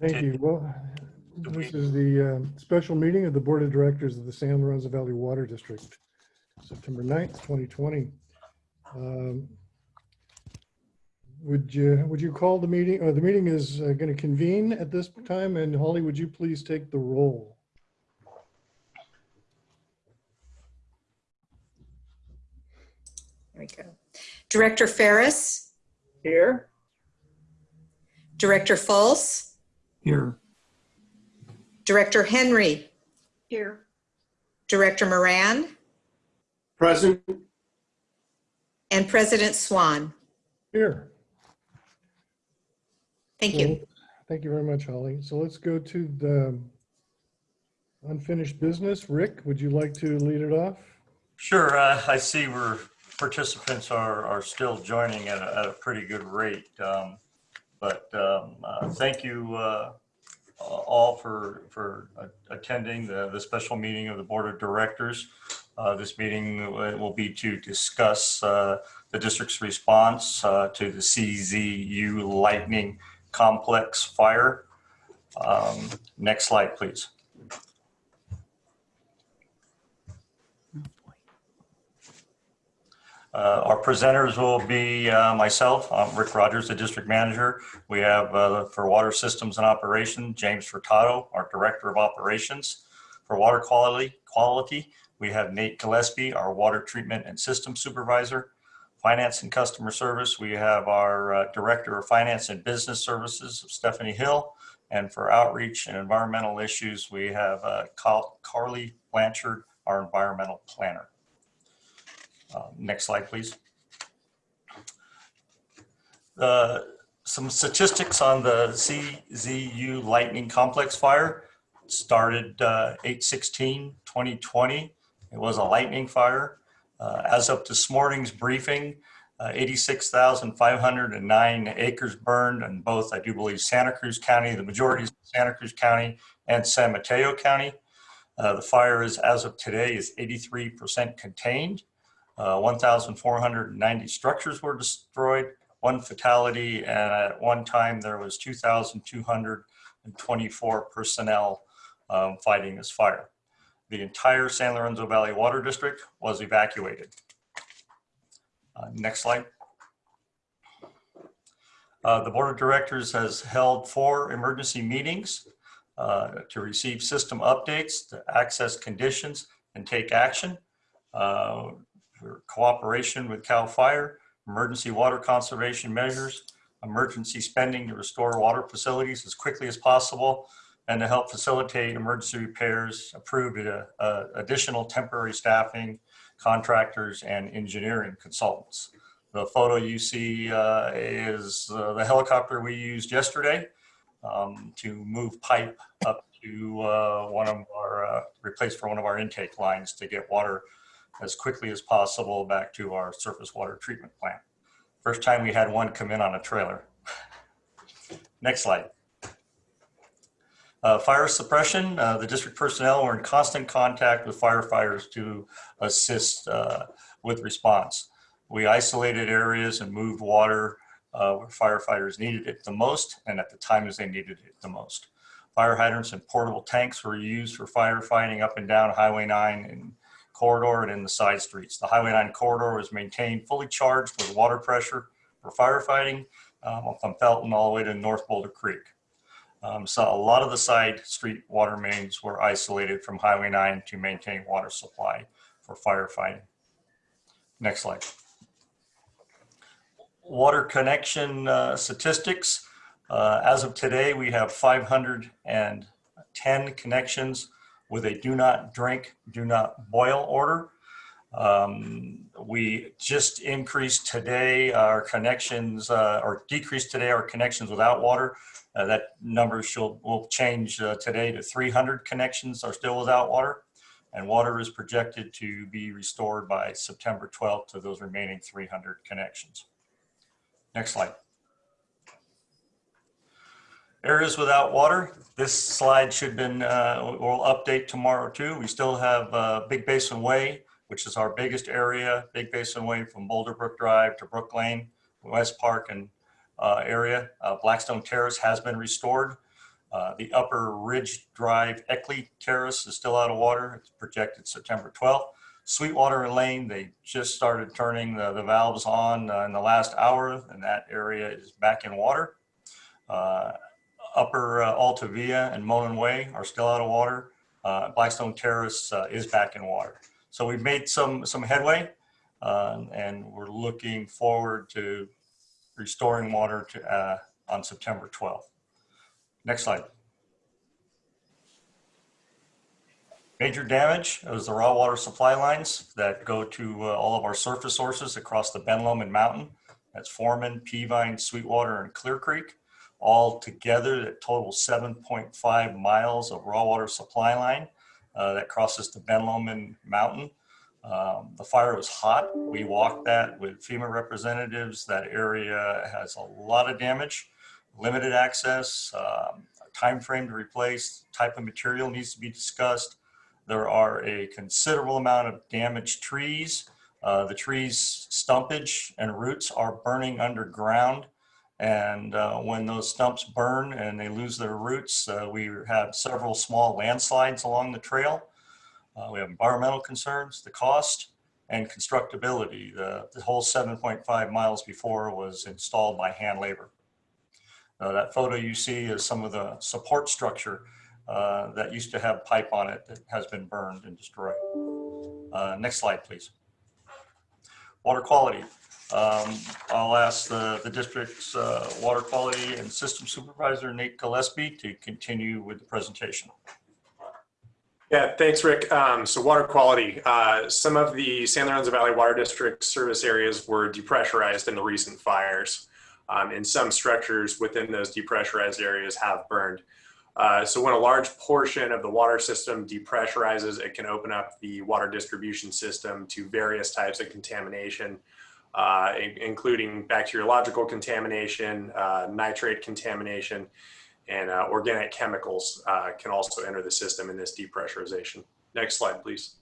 Thank you. Well, this is the um, special meeting of the Board of Directors of the San Lorenzo Valley Water District, September 9th, 2020. Um, Would you, would you call the meeting, or the meeting is going to convene at this time, and Holly, would you please take the roll? There we go. Director Ferris, Here. Director Fultz, Here. Director Henry, Here. Director Moran, Present, and President Swan. Here. Thank you. Thank you very much, Holly. So let's go to the unfinished business. Rick, would you like to lead it off? Sure, uh, I see we're participants are, are still joining at a, at a pretty good rate. Um, But um, uh, thank you uh, all for, for attending the, the special meeting of the Board of Directors. Uh, This meeting will be to discuss uh, the district's response uh, to the CZU Lightning Complex fire. Um, Next slide, please. Uh, Our presenters will be uh, myself, I'm Rick Rogers, the district manager. We have uh, for water systems and operation, James Furtado, our director of operations. For water quality, quality, we have Nate Gillespie, our water treatment and system supervisor. Finance and customer service, we have our uh, director of finance and business services, Stephanie Hill. And for outreach and environmental issues, we have uh, Carly Blanchard, our environmental planner. Uh, Next slide, please. Uh, Some statistics on the CZU Lightning Complex fire. Started uh, 8/16/2020. It was a lightning fire. Uh, As of this morning's briefing, uh, 86,509 acres burned in both, I do believe, Santa Cruz County, the majority is Santa Cruz County and San Mateo County. Uh, The fire is, as of today, is 83% contained. Uh, 1,490 structures were destroyed, one fatality, and at one time there was 2,224 personnel um, fighting this fire. The entire San Lorenzo Valley Water District was evacuated. Uh, Next slide. Uh, The Board of Directors has held four emergency meetings uh, to receive system updates, to access conditions, and take action. Uh, for cooperation with CAL FIRE, emergency water conservation measures, emergency spending to restore water facilities as quickly as possible, and to help facilitate emergency repairs, approved uh, uh, additional temporary staffing, contractors, and engineering consultants. The photo you see uh, is uh, the helicopter we used yesterday um, to move pipe up to uh, one of our, uh, replace for one of our intake lines to get water as quickly as possible back to our surface water treatment plant. First time we had one come in on a trailer. Next slide. Uh, Fire suppression, uh, the district personnel were in constant contact with firefighters to assist uh, with response. We isolated areas and moved water uh, where firefighters needed it the most and at the times they needed it the most. Fire hydrants and portable tanks were used for firefighting up and down Highway 9 and corridor and in the side streets. The Highway 9 corridor was maintained fully charged with water pressure for firefighting um, from Felton all the way to North Boulder Creek. Um, so a lot of the side street water mains were isolated from Highway 9 to maintain water supply for firefighting. Next slide. Water connection uh, statistics. Uh, as of today, we have 510 connections with a do not drink, do not boil order. Um, we just increased today our connections, uh, or decreased today our connections without water. Uh, that number shall, will change uh, today to 300 connections are still without water. And water is projected to be restored by September 12th to those remaining 300 connections. Next slide. Areas without water, this slide should been, uh, we'll update tomorrow too. We still have uh, Big Basin Way, which is our biggest area, Big Basin Way from Boulder Brook Drive to Brook Lane, West Park and uh, area. Uh, Blackstone Terrace has been restored. Uh, The Upper Ridge Drive Eckley Terrace is still out of water. It's projected September 12th. Sweetwater Lane, they just started turning the, the valves on uh, in the last hour, and that area is back in water. Uh, Upper uh, Altavia and Monon Way are still out of water. Uh, Blackstone Terrace uh, is back in water. So we've made some, some headway, uh, and we're looking forward to restoring water to, uh, on September 12th. Next slide. Major damage is the raw water supply lines that go to uh, all of our surface sources across the Ben Lomond Mountain. That's Foreman, Peavine, Sweetwater, and Clear Creek. All together, that total 7.5 miles of raw water supply line uh, that crosses the Ben Lomond Mountain. Um, the fire was hot. We walked that with FEMA representatives. That area has a lot of damage, limited access, um, time frame to replace, type of material needs to be discussed. There are a considerable amount of damaged trees. Uh, the trees stumpage and roots are burning underground. And uh, when those stumps burn and they lose their roots, uh, we have several small landslides along the trail. Uh, we have environmental concerns, the cost, and constructability. The, the whole 7.5 miles before was installed by hand labor. That photo you see is some of the support structure uh, that used to have pipe on it that has been burned and destroyed. Uh, next slide, please. Water quality. Um, I'll ask the, the district's uh, water quality and system supervisor, Nate Gillespie, to continue with the presentation. Yeah, thanks, Rick. Um, so water quality. Uh, some of the San Lorenzo Valley Water District service areas were depressurized in the recent fires. Um, and some structures within those depressurized areas have burned. Uh, so when a large portion of the water system depressurizes, it can open up the water distribution system to various types of contamination, uh, including bacteriological contamination, uh, nitrate contamination, and uh, organic chemicals uh, can also enter the system in this depressurization. Next slide, please.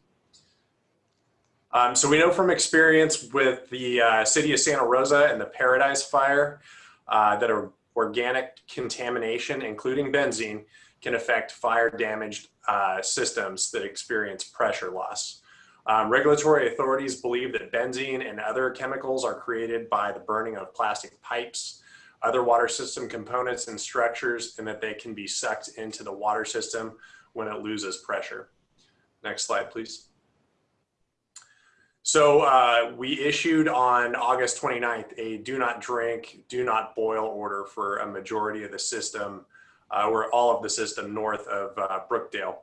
Um, so we know from experience with the uh, city of Santa Rosa and the Paradise Fire uh, that organic contamination, including benzene, can affect fire damaged systems that experience pressure loss. Um, regulatory authorities believe that benzene and other chemicals are created by the burning of plastic pipes, other water system components and structures, and that they can be sucked into the water system when it loses pressure. Next slide, please. So uh, we issued on August 29th a do not drink, do not boil order for a majority of the system, uh, or all of the system north of uh, Brookdale.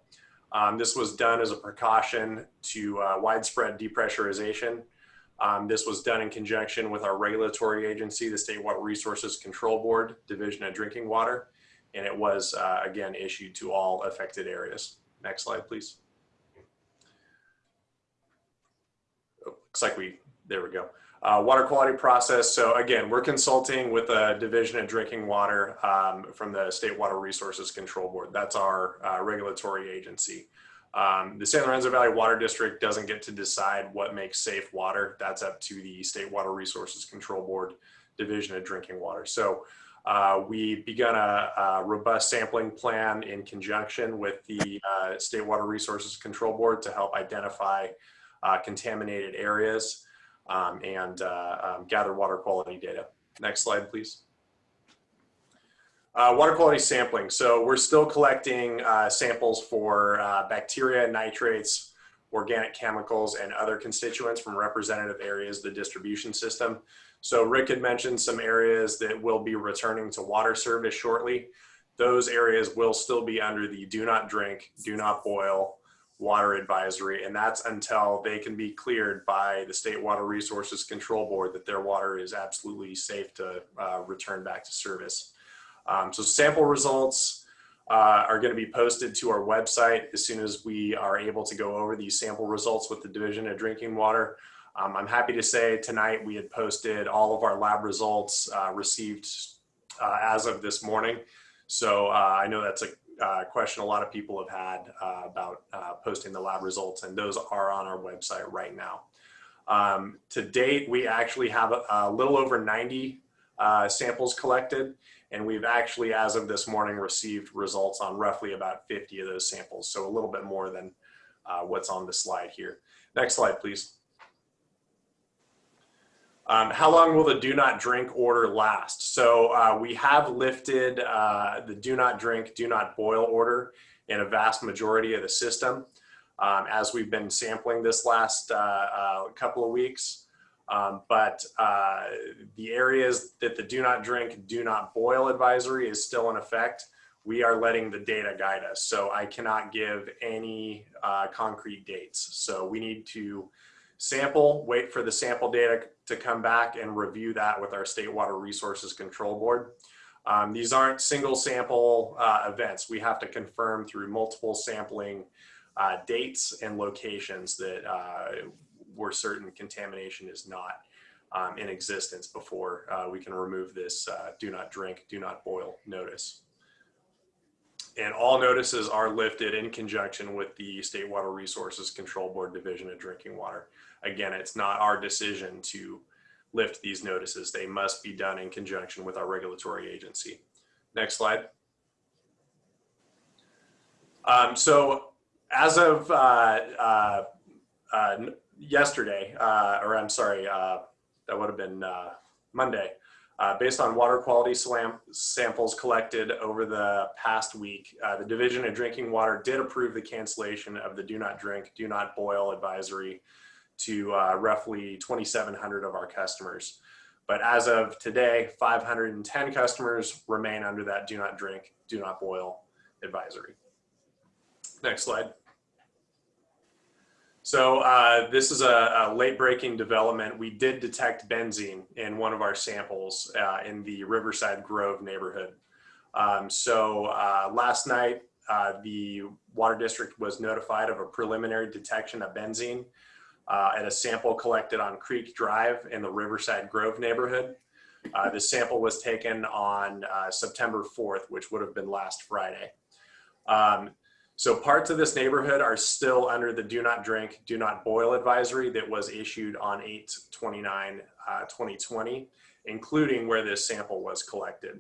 Um, this was done as a precaution to uh, widespread depressurization. Um, this was done in conjunction with our regulatory agency, the State Water Resources Control Board, Division of Drinking Water, and it was uh, again issued to all affected areas. Next slide, please. looks like we, there we go. Uh, water quality process. So again, we're consulting with the Division of Drinking Water um, from the State Water Resources Control Board. That's our uh, regulatory agency. Um, the San Lorenzo Valley Water District doesn't get to decide what makes safe water. That's up to the State Water Resources Control Board Division of Drinking Water. So uh, we begun a, a, robust sampling plan in conjunction with the uh, State Water Resources Control Board to help identify uh, contaminated areas um, and uh, um, gather water quality data. Next slide, please. Uh, water quality sampling. So we're still collecting uh, samples for uh, bacteria, nitrates, organic chemicals, and other constituents from representative areas of the distribution system. So Rick had mentioned some areas that will be returning to water service shortly. Those areas will still be under the do not drink, do not boil, water advisory, and that's until they can be cleared by the State Water Resources Control Board that their water is absolutely safe to uh, return back to service. Um, so sample results uh, are going to be posted to our website as soon as we are able to go over these sample results with the Division of Drinking Water. Um, I'm happy to say tonight we had posted all of our lab results uh, received uh, as of this morning. So uh, I know that's a uh, question a lot of people have had uh, about uh, posting the lab results, and those are on our website right now. Um, to date, we actually have a, a little over 90 uh, samples collected. And we've actually, as of this morning, received results on roughly about 50 of those samples. So a little bit more than uh, what's on the slide here. Next slide, please. Um, how long will the do not drink order last? So uh, we have lifted uh, the do not drink, do not boil order in a vast majority of the system um, as we've been sampling this last uh, uh, couple of weeks. Um, but uh, the areas that the do not drink, do not boil advisory is still in effect. We are letting the data guide us. So I cannot give any uh, concrete dates. So we need to sample, wait for the sample data to come back and review that with our State Water Resources Control Board. Um, these aren't single sample uh, events. We have to confirm through multiple sampling uh, dates and locations that uh, where certain contamination is not um, in existence before uh, we can remove this uh, do not drink, do not boil notice. And all notices are lifted in conjunction with the State Water Resources Control Board Division of Drinking Water. Again, it's not our decision to lift these notices. They must be done in conjunction with our regulatory agency. Next slide. Um, so as of uh, uh, uh, yesterday, uh, or I'm sorry, uh, that would have been uh, Monday, based on water quality samples collected over the past week, the Division of Drinking Water did approve the cancellation of the do not drink, do not boil advisory to uh, roughly 2,700 of our customers. But as of today, 510 customers remain under that do not drink, do not boil advisory. Next slide. So uh, this is a, a late breaking development. We did detect benzene in one of our samples uh, in the Riverside Grove neighborhood. Um, so uh, last night, uh, the water district was notified of a preliminary detection of benzene uh, at a sample collected on Creek Drive in the Riverside Grove neighborhood. Uh, the sample was taken on September 4th, which would have been last Friday. Um, so parts of this neighborhood are still under the do not drink, do not boil advisory that was issued on 8-29, uh, 2020, including where this sample was collected.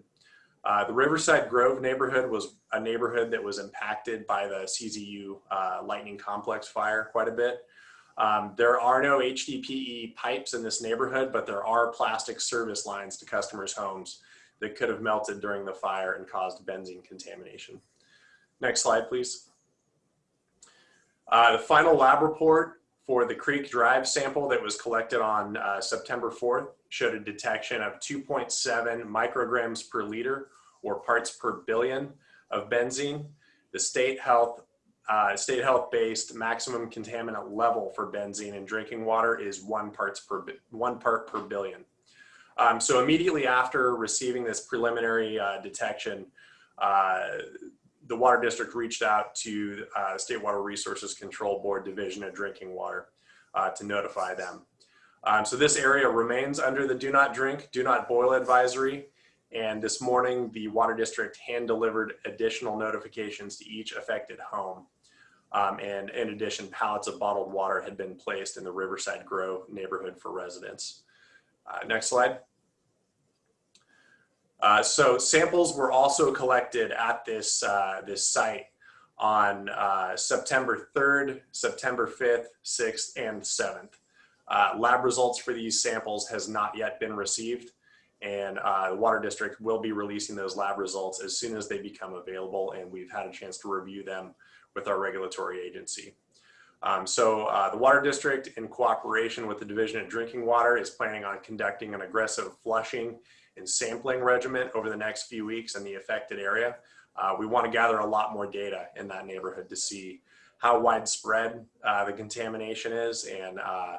Uh, the Riverside Grove neighborhood was a neighborhood that was impacted by the CZU uh, lightning complex fire quite a bit. Um, there are no HDPE pipes in this neighborhood, but there are plastic service lines to customers' homes that could have melted during the fire and caused benzene contamination. Next slide, please. Uh, the final lab report for the Creek Drive sample that was collected on uh, September 4th showed a detection of 2.7 micrograms per liter or parts per billion of benzene. The state health uh, state health based maximum contaminant level for benzene in drinking water is one parts per one part per billion. Um, so immediately after receiving this preliminary uh, detection, uh, the water district reached out to uh, State Water Resources Control Board Division of Drinking Water uh, to notify them. Um, so this area remains under the do not drink, do not boil advisory. And this morning, the water district hand delivered additional notifications to each affected home. Um, and in addition, pallets of bottled water had been placed in the Riverside Grove neighborhood for residents. Uh, next slide. Uh, so samples were also collected at this, uh, this site on uh, September 3rd, September 5th, 6th, and 7th. Uh, lab results for these samples has not yet been received and uh, the Water District will be releasing those lab results as soon as they become available and we've had a chance to review them with our regulatory agency. Um, so uh, the Water District, in cooperation with the Division of Drinking Water, is planning on conducting an aggressive flushing and sampling regimen over the next few weeks in the affected area. Uh, we want to gather a lot more data in that neighborhood to see how widespread uh, the contamination is and uh,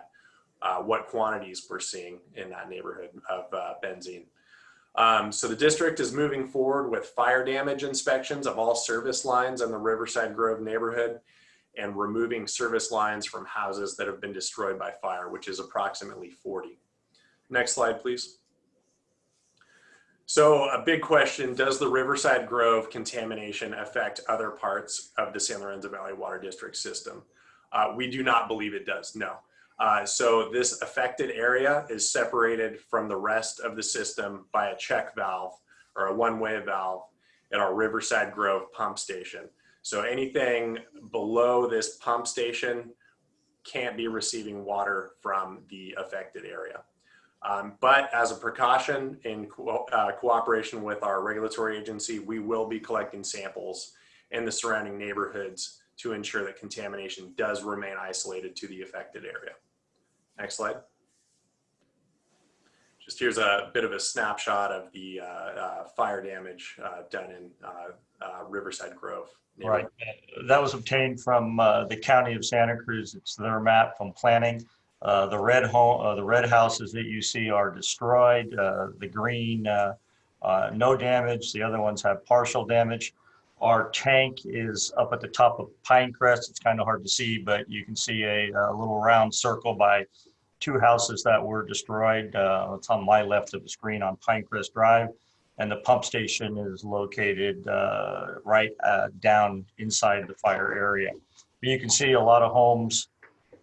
uh, what quantities we're seeing in that neighborhood of uh, benzene. Um, so the district is moving forward with fire damage inspections of all service lines in the Riverside Grove neighborhood and removing service lines from houses that have been destroyed by fire, which is approximately 40. Next slide, please. So a big question, does the Riverside Grove contamination affect other parts of the San Lorenzo Valley Water District system? Uh, we do not believe it does, no. Uh, so this affected area is separated from the rest of the system by a check valve or a one-way valve at our Riverside Grove pump station. So anything below this pump station can't be receiving water from the affected area. Um, but as a precaution in co- uh, cooperation with our regulatory agency, we will be collecting samples in the surrounding neighborhoods to ensure that contamination does remain isolated to the affected area. Next slide. Just here's a bit of a snapshot of the uh, uh, fire damage uh, done in uh, uh, Riverside Grove. Right. That was obtained from the county of Santa Cruz. It's their map from planning. The red home, the red houses that you see are destroyed. The green, no damage. The other ones have partial damage. Our tank is up at the top of Pinecrest. It's kind of hard to see, but you can see a a little round circle by two houses that were destroyed. Uh, It's on my left of the screen on Pinecrest Drive. And the pump station is located uh, right uh, down inside the fire area. But you can see a lot of homes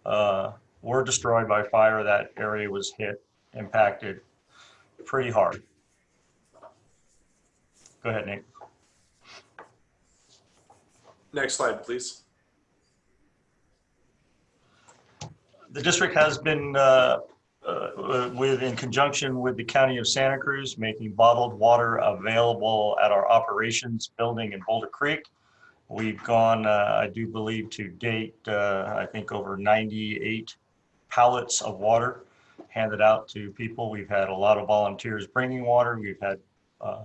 uh, were destroyed by fire. That area was hit, impacted pretty hard. Go ahead, Nick. Next slide, please. The district has been, uh, uh, with, in conjunction with the county of Santa Cruz, making bottled water available at our operations building in Boulder Creek. We've gone, uh, I do believe to date, uh, I think over 98 pallets of water handed out to people. We've had a lot of volunteers bringing water. We've had uh,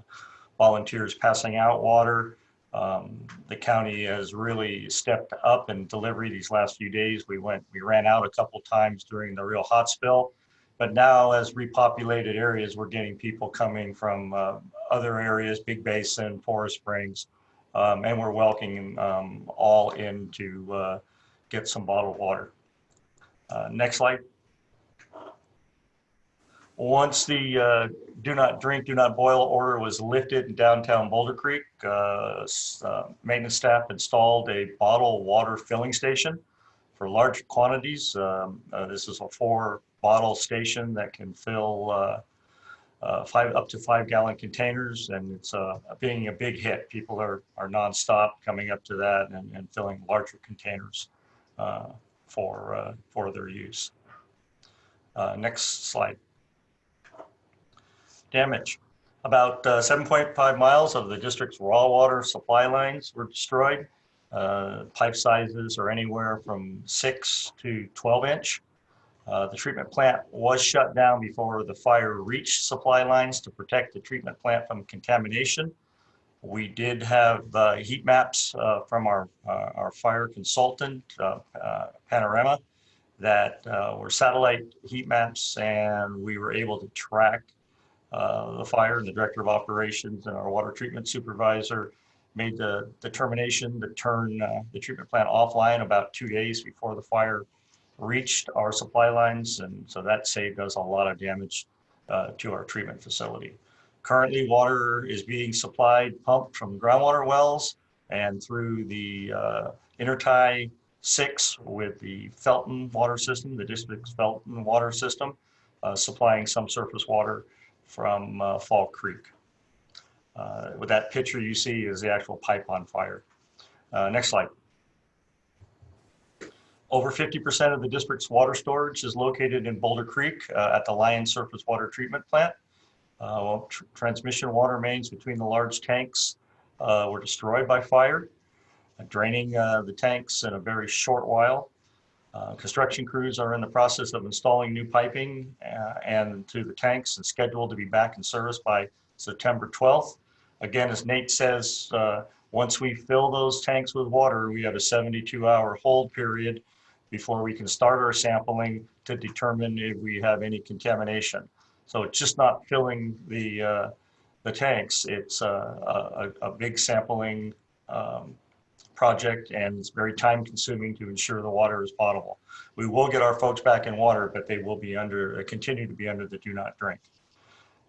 volunteers passing out water. Um, the county has really stepped up in delivery these last few days. We went, we ran out a couple times during the real hot spill. But now as repopulated areas, we're getting people coming from uh, other areas, Big Basin, Forest Springs. Um, and we're welcoming um, all in to uh, get some bottled water. Uh, next slide. Once the uh, do not drink, do not boil order was lifted in downtown Boulder Creek, uh, uh, maintenance staff installed a bottle water filling station for large quantities. Um, uh, This is a four bottle station that can fill uh, uh, five, up to five gallon containers and it's being a big hit. People are, are nonstop coming up to that and, and filling larger containers for, for their use. Next slide damage. About uh, 7.5 miles of the district's raw water supply lines were destroyed. Uh, Pipe sizes are anywhere from 6 to 12 inch. Uh, The treatment plant was shut down before the fire reached supply lines to protect the treatment plant from contamination. We did have uh, heat maps uh, from our, uh, our fire consultant, Panorama, that were satellite heat maps, and we were able to track the fire and the director of operations and our water treatment supervisor made the determination to turn uh, the treatment plant offline about two days before the fire reached our supply lines. And so that saved us a lot of damage uh, to our treatment facility. Currently, water is being supplied pumped from groundwater wells and through the uh, intertie six with the Felton water system, the district's Felton water system, uh, supplying some surface water from uh, Fall Creek. Uh, With that picture you see is the actual pipe on fire. Uh, Next slide. Over 50% of the district's water storage is located in Boulder Creek uh, at the Lyon Surface Water Treatment Plant. Uh, well, tr- Transmission water mains between the large tanks uh, were destroyed by fire, draining the tanks in a very short while. Uh, Construction crews are in the process of installing new piping uh, and to the tanks and scheduled to be back in service by September 12th. Again, as Nate says, uh, once we fill those tanks with water, we have a 72-hour hold period before we can start our sampling to determine if we have any contamination. So it's just not filling the, uh, the tanks. It's uh, a, a, a big sampling um, project and it's very time consuming to ensure the water is potable. We will get our folks back in water, but they will be under, uh, continue to be under the do not drink.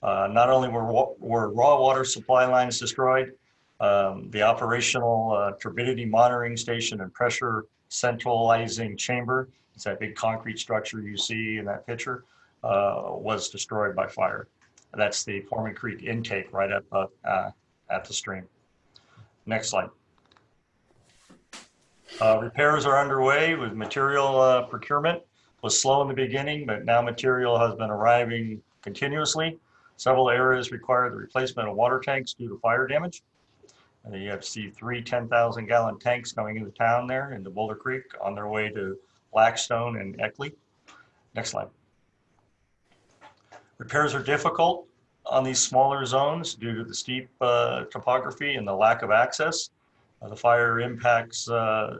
Uh, Not only were, were raw water supply lines destroyed, um, the operational uh, turbidity monitoring station and pressure centralizing chamber It's that big concrete structure you see in that picture uh, was destroyed by fire. That's the Foreman Creek intake right up uh, uh, at the stream. Next slide. Uh, Repairs are underway with material uh, procurement. Was slow in the beginning, but now material has been arriving continuously. Several areas require the replacement of water tanks due to fire damage. And you have see three 10,000 gallon tanks coming into town there into Boulder Creek on their way to Blackstone and Eckley. Next slide. Repairs are difficult on these smaller zones due to the steep uh, topography and the lack of access. Uh, The fire impacts uh,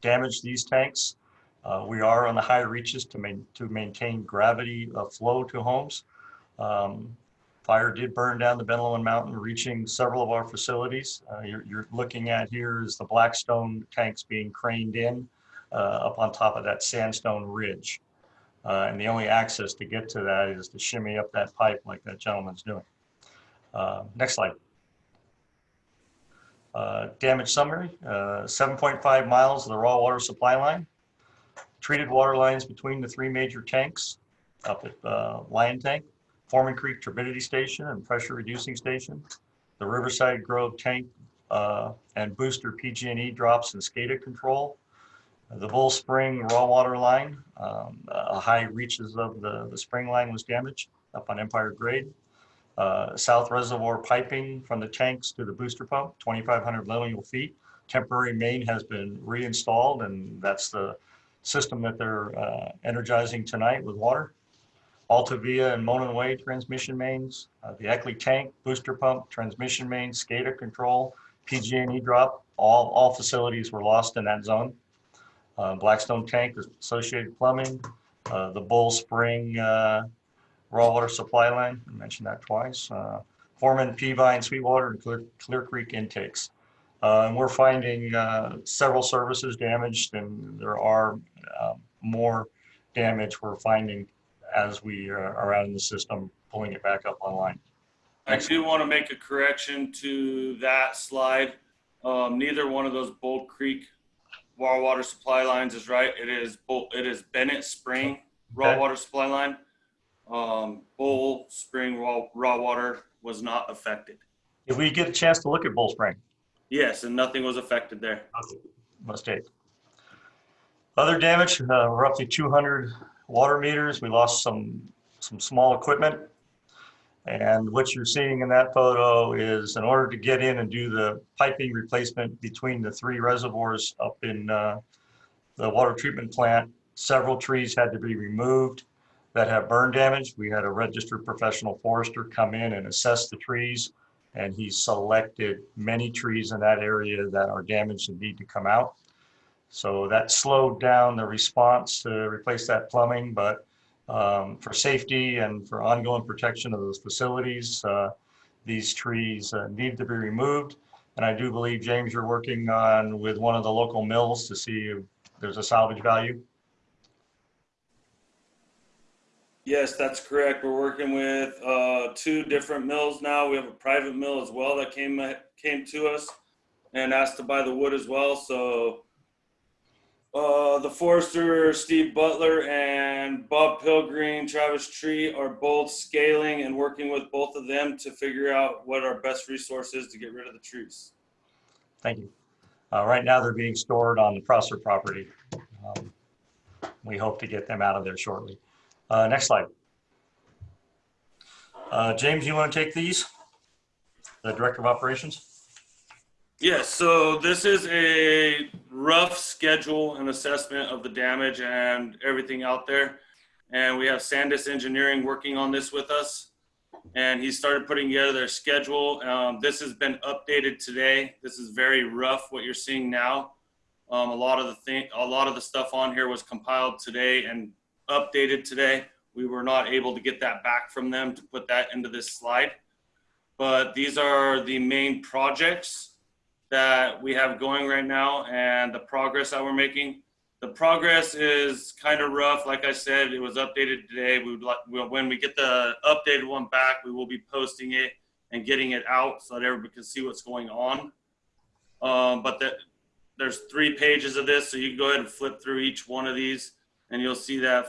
damage these tanks. Uh, We are on the high reaches to main, to maintain gravity flow to homes. Um, Fire did burn down the Ben Lomond Mountain, reaching several of our facilities. Uh, You're, you're looking at here is the Blackstone tanks being craned in uh, up on top of that sandstone ridge. Uh, And the only access to get to that is to shimmy up that pipe like that gentleman's doing. Next slide. Uh, Damage summary, uh, 7.5 miles of the raw water supply line. Treated water lines between the three major tanks up at uh, Lyon Tank, Foreman Creek Turbidity Station and Pressure Reducing Station. The Riverside Grove Tank and Booster PG&E drops and SCADA control. The Bull Spring raw water line, um, high reaches of the, the spring line was damaged up on Empire Grade. Uh, South Reservoir piping from the tanks to the booster pump, 2,500 lineal feet. Temporary main has been reinstalled and that's the system that they're uh, energizing tonight with water. Altavia and Monon Way transmission mains, uh, the Eckley tank, booster pump, transmission main, SCADA control, PG&E drop, all, all facilities were lost in that zone. Uh, Blackstone tank, associated plumbing, uh, the Bull Spring uh, raw water supply line, I mentioned that twice. Uh, Foreman, Peavine, Sweetwater, and Clear, Clear Creek intakes. Uh, and we're finding uh, several services damaged, and there are um, more damage we're finding as we uh, are out in the system, pulling it back up online. I do want to make a correction to that slide. Um, neither one of those Bold Creek raw water supply lines is right. It is Bull, it is Bennett Spring raw Okay. water supply line. Um, Bull Spring raw, raw water was not affected. If we get a chance to look at Bull Spring, Yes, and nothing was affected there. Okay. mistake. Other damage, uh, roughly 200 water meters. We lost some, some small equipment. And what you're seeing in that photo is in order to get in and do the piping replacement between the three reservoirs up in uh, the water treatment plant, several trees had to be removed that have burn damage. We had a registered professional forester come in and assess the trees. And he selected many trees in that area that are damaged and need to come out. So that slowed down the response to replace that plumbing, but um, for safety and for ongoing protection of those facilities, uh, these trees uh, need to be removed. And I do believe, James, you're working on with one of the local mills to see if there's a salvage value. Yes, that's correct. We're working with uh, two different mills now. We have a private mill as well that came came to us and asked to buy the wood as well. So uh, the forester Steve Butler and Bob Pilgrim, Travis Tree are both scaling and working with both of them to figure out what our best resource is to get rid of the trees. Thank you. Uh, Right now, they're being stored on the Prosser property. Um, We hope to get them out of there shortly. Uh, Next slide. Uh, James, you want to take these? The Director of Operations? Yes, so this is a rough schedule and assessment of the damage and everything out there. And we have Sandis Engineering working on this with us. And he started putting together their schedule. Um, this has been updated today. This is very rough, what you're seeing now. Um, a lot of the thing, a lot of the stuff on here was compiled today and updated today. We were not able to get that back from them to put that into this slide. But these are the main projects that we have going right now and the progress that we're making. The progress is kind of rough. Like I said, it was updated today. We would like, when we get the updated one back, we will be posting it and getting it out so that everybody can see what's going on. Um, but the, there's three pages of this, so you can go ahead and flip through each one of these, and you'll see that.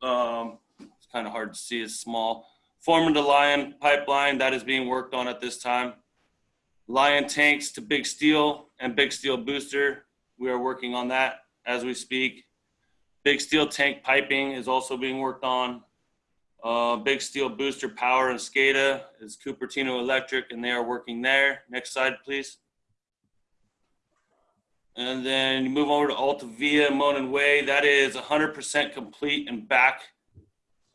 Um, it's kind of hard to see; it's small. Forming the Lyon pipeline that is being worked on at this time. Lyon tanks to Big Steel and Big Steel booster. We are working on that as we speak. Big Steel tank piping is also being worked on. Uh, Big Steel booster power and SCADA is Cupertino Electric, and they are working there. Next slide, please. And then you move over to Altavia Monon Way. That is 100% complete and back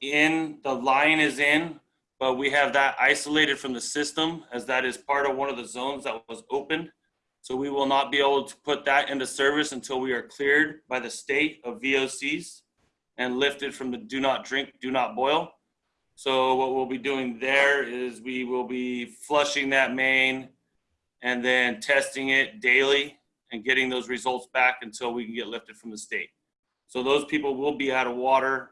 in. The line is in, but we have that isolated from the system as that is part of one of the zones that was opened. So we will not be able to put that into service until we are cleared by the state of VOCs and lifted from the do not drink, do not boil. So what we'll be doing there is we will be flushing that main and then testing it daily and getting those results back until we can get lifted from the state. So those people will be out of water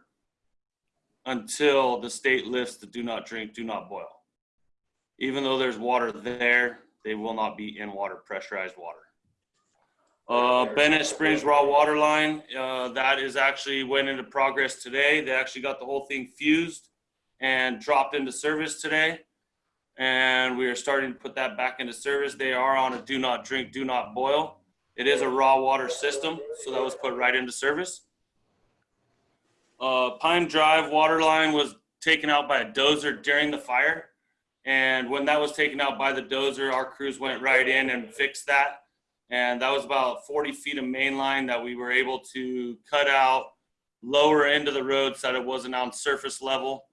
until the state lifts the do not drink, do not boil. Even though there's water there, they will not be in water, pressurized water. Uh, Bennett Springs raw water line, uh, that is actually went into progress today. They actually got the whole thing fused and dropped into service today. And we are starting to put that back into service. They are on a do not drink, do not boil. It is a raw water system, so that was put right into service. Uh, Pine Drive water line was taken out by a dozer during the fire. And when that was taken out by the dozer, our crews went right in and fixed that. And that was about 40 feet of main line that we were able to cut out lower into the road so that it wasn't on surface level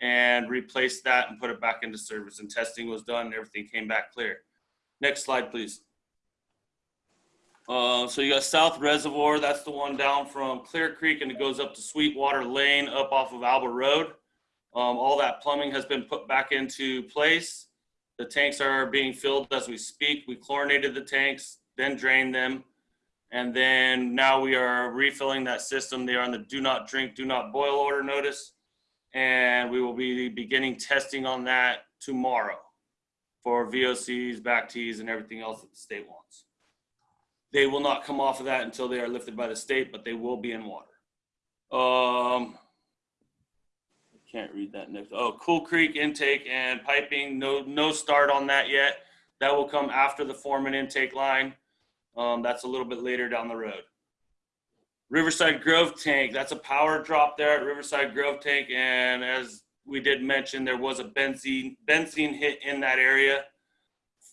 and replace that and put it back into service. And testing was done and everything came back clear. Next slide, please. Uh, so you got South Reservoir, that's the one down from Clear Creek and it goes up to Sweetwater Lane up off of Albert Road. Um, all that plumbing has been put back into place. The tanks are being filled as we speak. We chlorinated the tanks, then drained them. And then now we are refilling that system. They are on the do not drink, do not boil order notice. And we will be beginning testing on that tomorrow for VOCs, back tees, and everything else that the state wants. They will not come off of that until they are lifted by the state, but they will be in water. Um, I can't read that next. Oh, Cool Creek intake and piping. No, no start on that yet. That will come after the Foreman intake line. Um, that's a little bit later down the road. Riverside Grove tank. That's a power drop there at Riverside Grove tank, and as we did mention, there was a benzene benzene hit in that area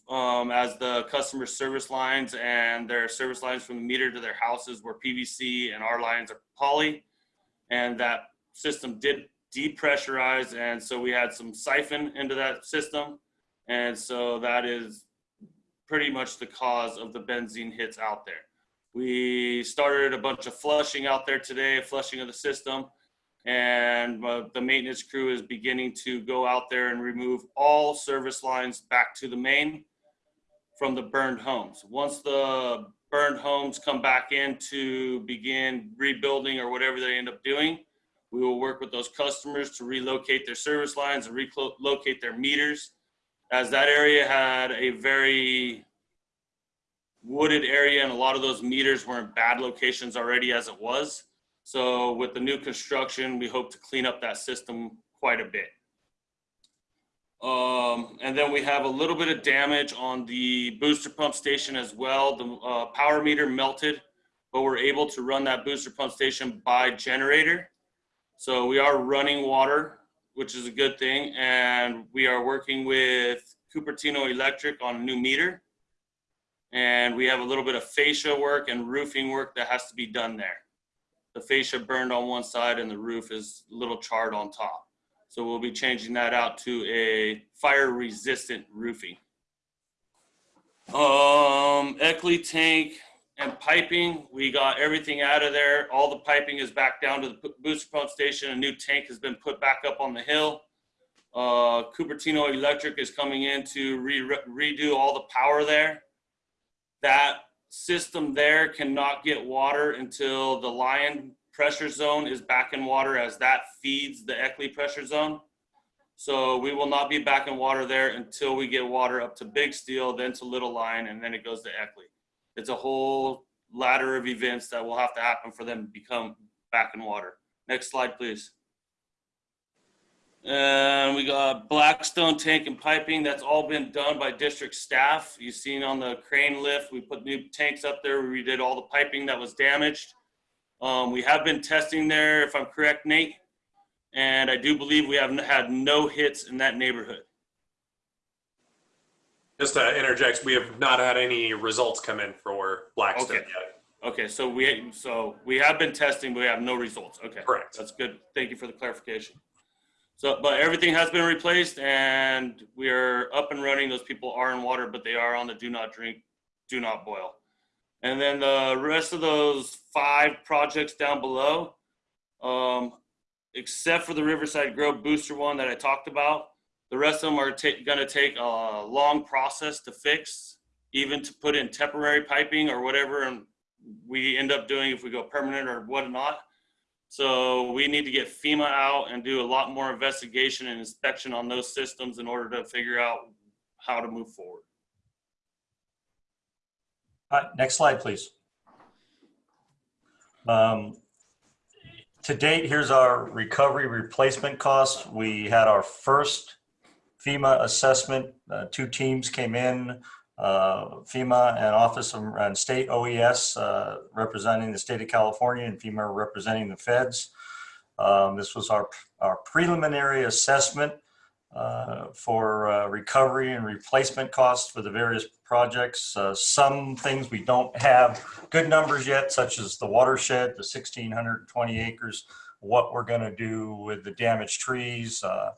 um, as the customer service lines and their service lines from the meter to their houses were PVC and our lines are poly. And that system did depressurize. And so we had some siphon into that system. And so that is pretty much the cause of the benzene hits out there. We started a bunch of flushing out there today, flushing of the system and uh, the maintenance crew is beginning to go out there and remove all service lines back to the main from the burned homes. Once the burned homes come back in to begin rebuilding or whatever they end up doing, we will work with those customers to relocate their service lines and relocate their meters. As that area had a very wooded area and a lot of those meters were in bad locations already as it was. So with the new construction, we hope to clean up that system quite a bit. Um, and then we have a little bit of damage on the booster pump station as well. The uh, power meter melted, but we're able to run that booster pump station by generator. So we are running water, which is a good thing. And we are working with Cupertino Electric on a new meter. And we have a little bit of fascia work and roofing work that has to be done there the fascia burned on one side and the roof is a little charred on top. So we'll be changing that out to a fire resistant roofing. Um, Eckley tank and piping, we got everything out of there. All the piping is back down to the booster pump station. A new tank has been put back up on the hill. Uh, Cupertino Electric is coming in to re redo all the power there. That system there cannot get water until the Lyon pressure zone is back in water as that feeds the Eckley pressure zone. So we will not be back in water there until we get water up to Big Steel, then to Little Line, and then it goes to Eckley. it's a whole ladder of events that will have to happen for them to become back in water. Next slide, please. And we got Blackstone tank and piping. That's all been done by district staff. You've seen on the crane lift, we put new tanks up there. We redid all the piping that was damaged. Um, we have been testing there, if I'm correct, Nate. And I do believe we have had no hits in that neighborhood. Just to interject, we have not had any results come in for Blackstone Okay. yet. Okay, so we, so we have been testing, but we have no results. Okay. Correct. That's good. Thank you for the clarification. So, but everything has been replaced and we are up and running. Those people are in water, but they are on the do not drink, do not boil. And then the rest of those five projects down below, um, except for the Riverside Grove booster one that I talked about, the rest of them are gonna take a long process to fix, even to put in temporary piping or whatever, and we end up doing if we go permanent or whatnot. So we need to get FEMA out and do a lot more investigation and inspection on those systems in order to figure out how to move forward. Right, next slide, please. Um, To date, here's our recovery replacement costs. We had our first FEMA assessment. Uh, Two teams came in, uh, FEMA and Office of, and State OES uh, representing the state of California and FEMA representing the feds. Um, This was our, our preliminary assessment uh, for uh, recovery and replacement costs for the various projects. Uh, Some things we don't have good numbers yet, such as the watershed, the 1,620 acres, what we're going to do with the damaged trees, uh,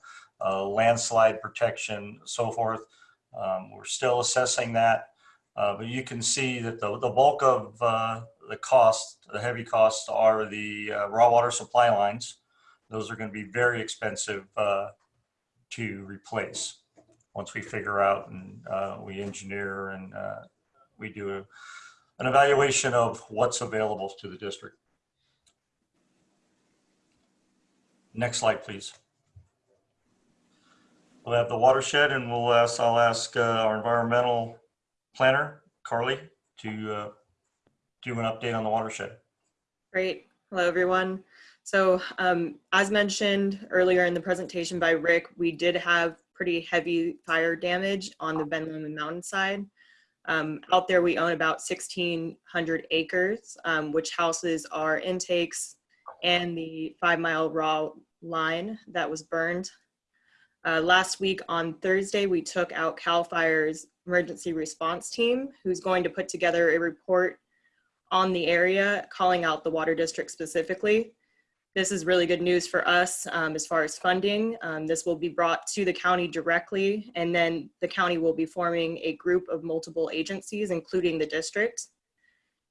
uh, landslide protection, so forth. Um, We're still assessing that. But you can see that the the bulk of the cost, the heavy costs are the raw water supply lines. Those are going to be very expensive to replace once we figure out and uh, we engineer and uh, we do a- an evaluation of what's available to the district. Next slide, please. We'll have the watershed and we'll ask, I'll ask uh, our environmental planner, Carly, to uh, do an update on the watershed. Great. Hello, everyone. So um, as mentioned earlier in the presentation by Rick, we did have pretty heavy fire damage on the Ben Lomond mountainside. Um, out there, we own about 1,600 acres, um, which houses our intakes and the five mile raw line that was burned. Uh, last week on Thursday, we took out CAL FIRE's emergency response team, who's going to put together a report on the area, calling out the water district specifically. This is really good news for us um, as far as funding. Um, this will be brought to the county directly, and then the county will be forming a group of multiple agencies, including the district.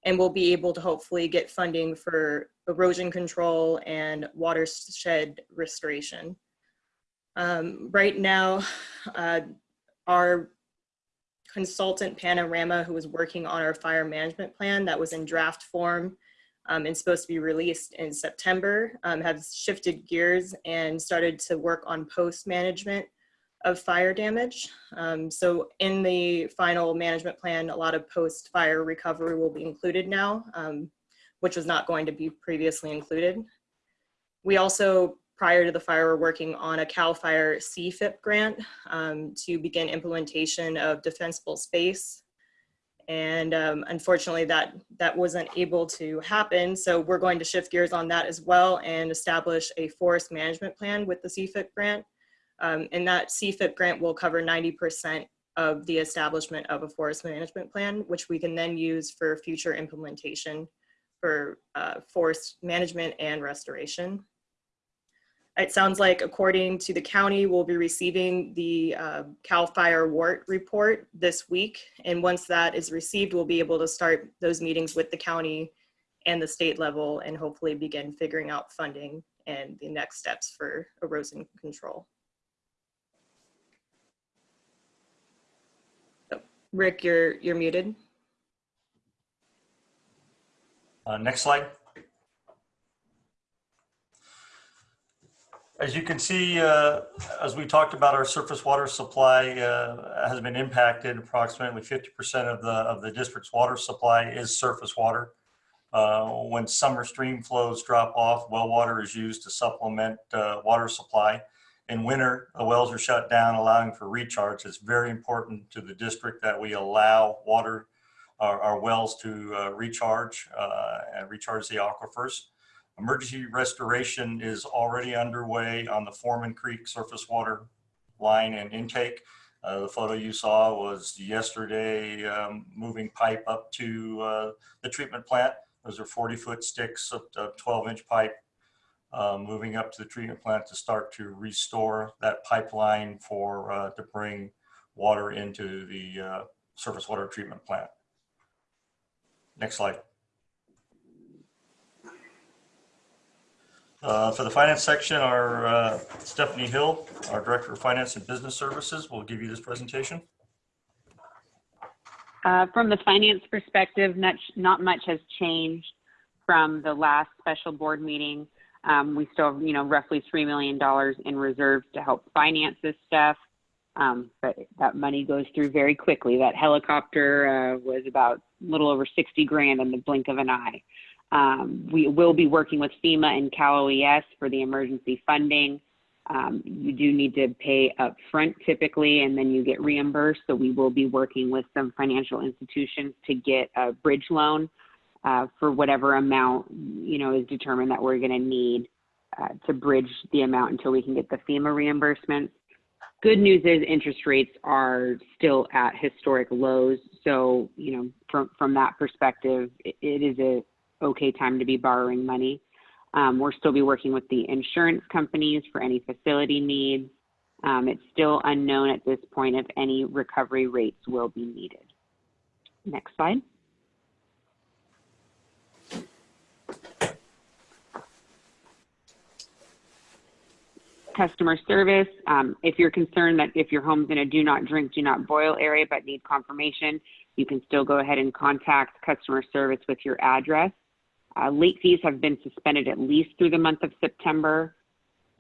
And we'll be able to hopefully get funding for erosion control and watershed restoration. Um, right now, uh, our consultant Panorama, who was working on our fire management plan that was in draft form um, and supposed to be released in September, um, have shifted gears and started to work on post management of fire damage. Um, so in the final management plan, a lot of post fire recovery will be included now, um, which was not going to be previously included. We also prior to the fire, we're working on a CAL FIRE CFIP grant um, to begin implementation of defensible space. And um, unfortunately, that, that wasn't able to happen. So we're going to shift gears on that as well and establish a forest management plan with the CFIP grant. Um, and that CFIP grant will cover 90% of the establishment of a forest management plan, which we can then use for future implementation for uh, forest management and restoration. It sounds like according to the county, we'll be receiving the uh, CAL FIRE WERT report this week. And once that is received, we'll be able to start those meetings with the county and the state level and hopefully begin figuring out funding and the next steps for erosion control. Oh, Rick, you're, you're muted. Uh, Next slide. As you can see, uh, as we talked about, our surface water supply uh, has been impacted. Approximately 50% of the, of the district's water supply is surface water. Uh, When summer stream flows drop off, well water is used to supplement uh, water supply. In winter, the wells are shut down, allowing for recharge. It's very important to the district that we allow water, our, our wells to uh, recharge uh, and recharge the aquifers. Emergency restoration is already underway on the Foreman Creek surface water line and intake. Uh, the photo you saw was yesterday, um, moving pipe up to uh, the treatment plant. Those are 40 foot sticks of 12 inch pipe uh, moving up to the treatment plant to start to restore that pipeline for uh, to bring water into the uh, surface water treatment plant. Next slide. Uh, For the finance section, our uh, Stephanie Hill, our Director of Finance and Business Services, will give you this presentation. Uh, From the finance perspective, not, not much has changed from the last special board meeting. Um, we still have, you know, roughly $3 million in reserves to help finance this stuff. Um, but that money goes through very quickly. That helicopter uh, was about a little over 60 grand in the blink of an eye. Um, we will be working with FEMA and Cal OES for the emergency funding. Um, you do need to pay up front typically, and then you get reimbursed. So we will be working with some financial institutions to get a bridge loan uh, for whatever amount you know is determined that we're going to need uh, to bridge the amount until we can get the FEMA reimbursement. Good news is interest rates are still at historic lows. So you know from from that perspective, it, it is a okay time to be borrowing money. Um, we'll still be working with the insurance companies for any facility needs. Um, it's still unknown at this point if any recovery rates will be needed. Next slide. Customer service. Um, if you're concerned that if your home's in a do not drink, do not boil area but need confirmation, you can still go ahead and contact customer service with your address. Uh, late fees have been suspended at least through the month of September.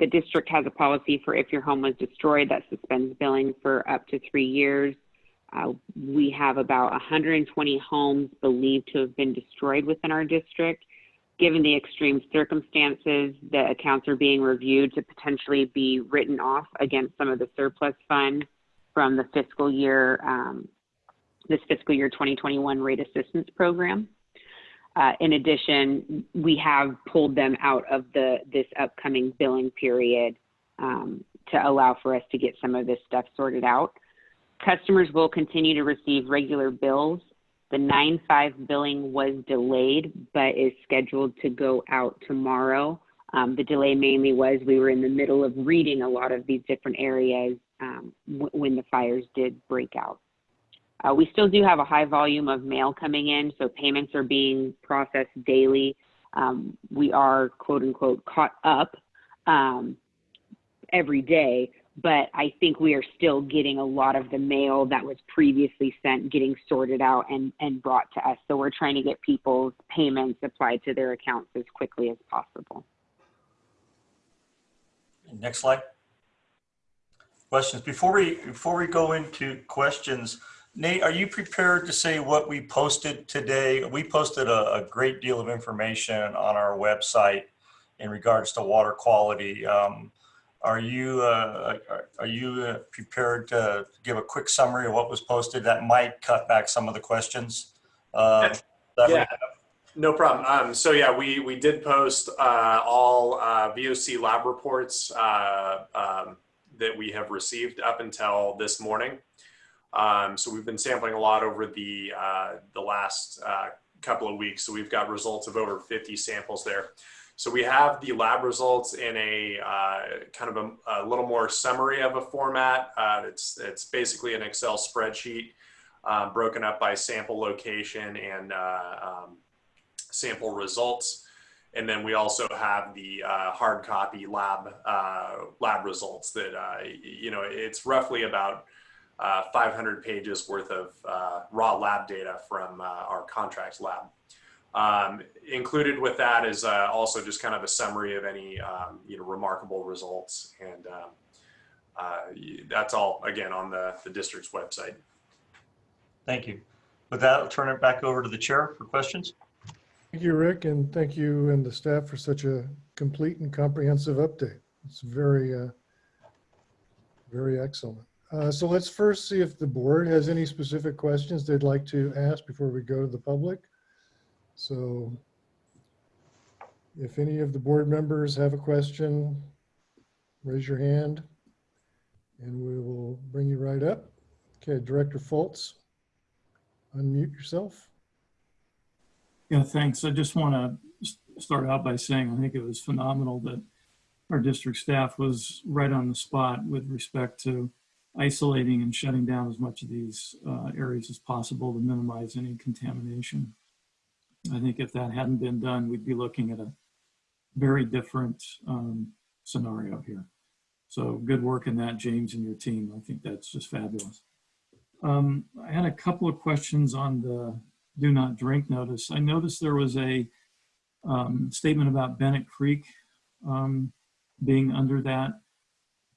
The district has a policy for if your home was destroyed that suspends billing for up to three years. Uh, we have about 120 homes believed to have been destroyed within our district. Given the extreme circumstances, the accounts are being reviewed to potentially be written off against some of the surplus funds from the fiscal year, um, this fiscal year 2021 rate assistance program. Uh, in addition, we have pulled them out of the this upcoming billing period um, to allow for us to get some of this stuff sorted out. Customers will continue to receive regular bills. The 9-5 billing was delayed, but is scheduled to go out tomorrow. Um, the delay mainly was we were in the middle of reading a lot of these different areas um, when the fires did break out. Uh, we still do have a high volume of mail coming in, so payments are being processed daily. Um, we are quote unquote caught up um, every day, but I think we are still getting a lot of the mail that was previously sent getting sorted out and, and brought to us. So we're trying to get people's payments applied to their accounts as quickly as possible. Next slide. Questions. Before we, before we go into questions, Nate, are you prepared to say what we posted today? We posted a, a great deal of information on our website in regards to water quality. Um, are you uh, are, are you uh, prepared to give a quick summary of what was posted? That might cut back some of the questions. Uh, that Yeah. No problem. Um, so yeah, we, we did post, uh, all, uh, VOC lab reports, uh, um, that we have received up until this morning. Um, so we've been sampling a lot over the, uh, the last, uh, couple of weeks. So we've got results of over 50 samples there. So we have the lab results in a, uh, kind of a, a little more summary of a format. Uh, it's, it's basically an Excel spreadsheet, uh, broken up by sample location and, uh, um, sample results. And then we also have the uh, hard copy lab uh, lab results that uh, you know it's roughly about uh, 500 pages worth of uh, raw lab data from uh, our contract lab. Um, included with that is uh, also just kind of a summary of any um, you know remarkable results, and um, uh, that's all again on the the district's website. Thank you. With that, I'll turn it back over to the chair for questions. Thank you, Rick, and thank you and the staff for such a complete and comprehensive update. It's very, uh, very excellent. Uh, So let's first see if the board has any specific questions they'd like to ask before we go to the public. So if any of the board members have a question, raise your hand and we will bring you right up. Okay, Director Foltz, unmute yourself. Yeah, thanks. I just want to start out by saying I think it was phenomenal that our district staff was right on the spot with respect to isolating and shutting down as much of these uh, areas as possible to minimize any contamination. I think if that hadn't been done, we'd be looking at a very different um, scenario here. So good work in that, James and your team. I think that's just fabulous. Um, I had a couple of questions on the do not drink notice. I noticed there was a um, statement about Bennett Creek um, being under that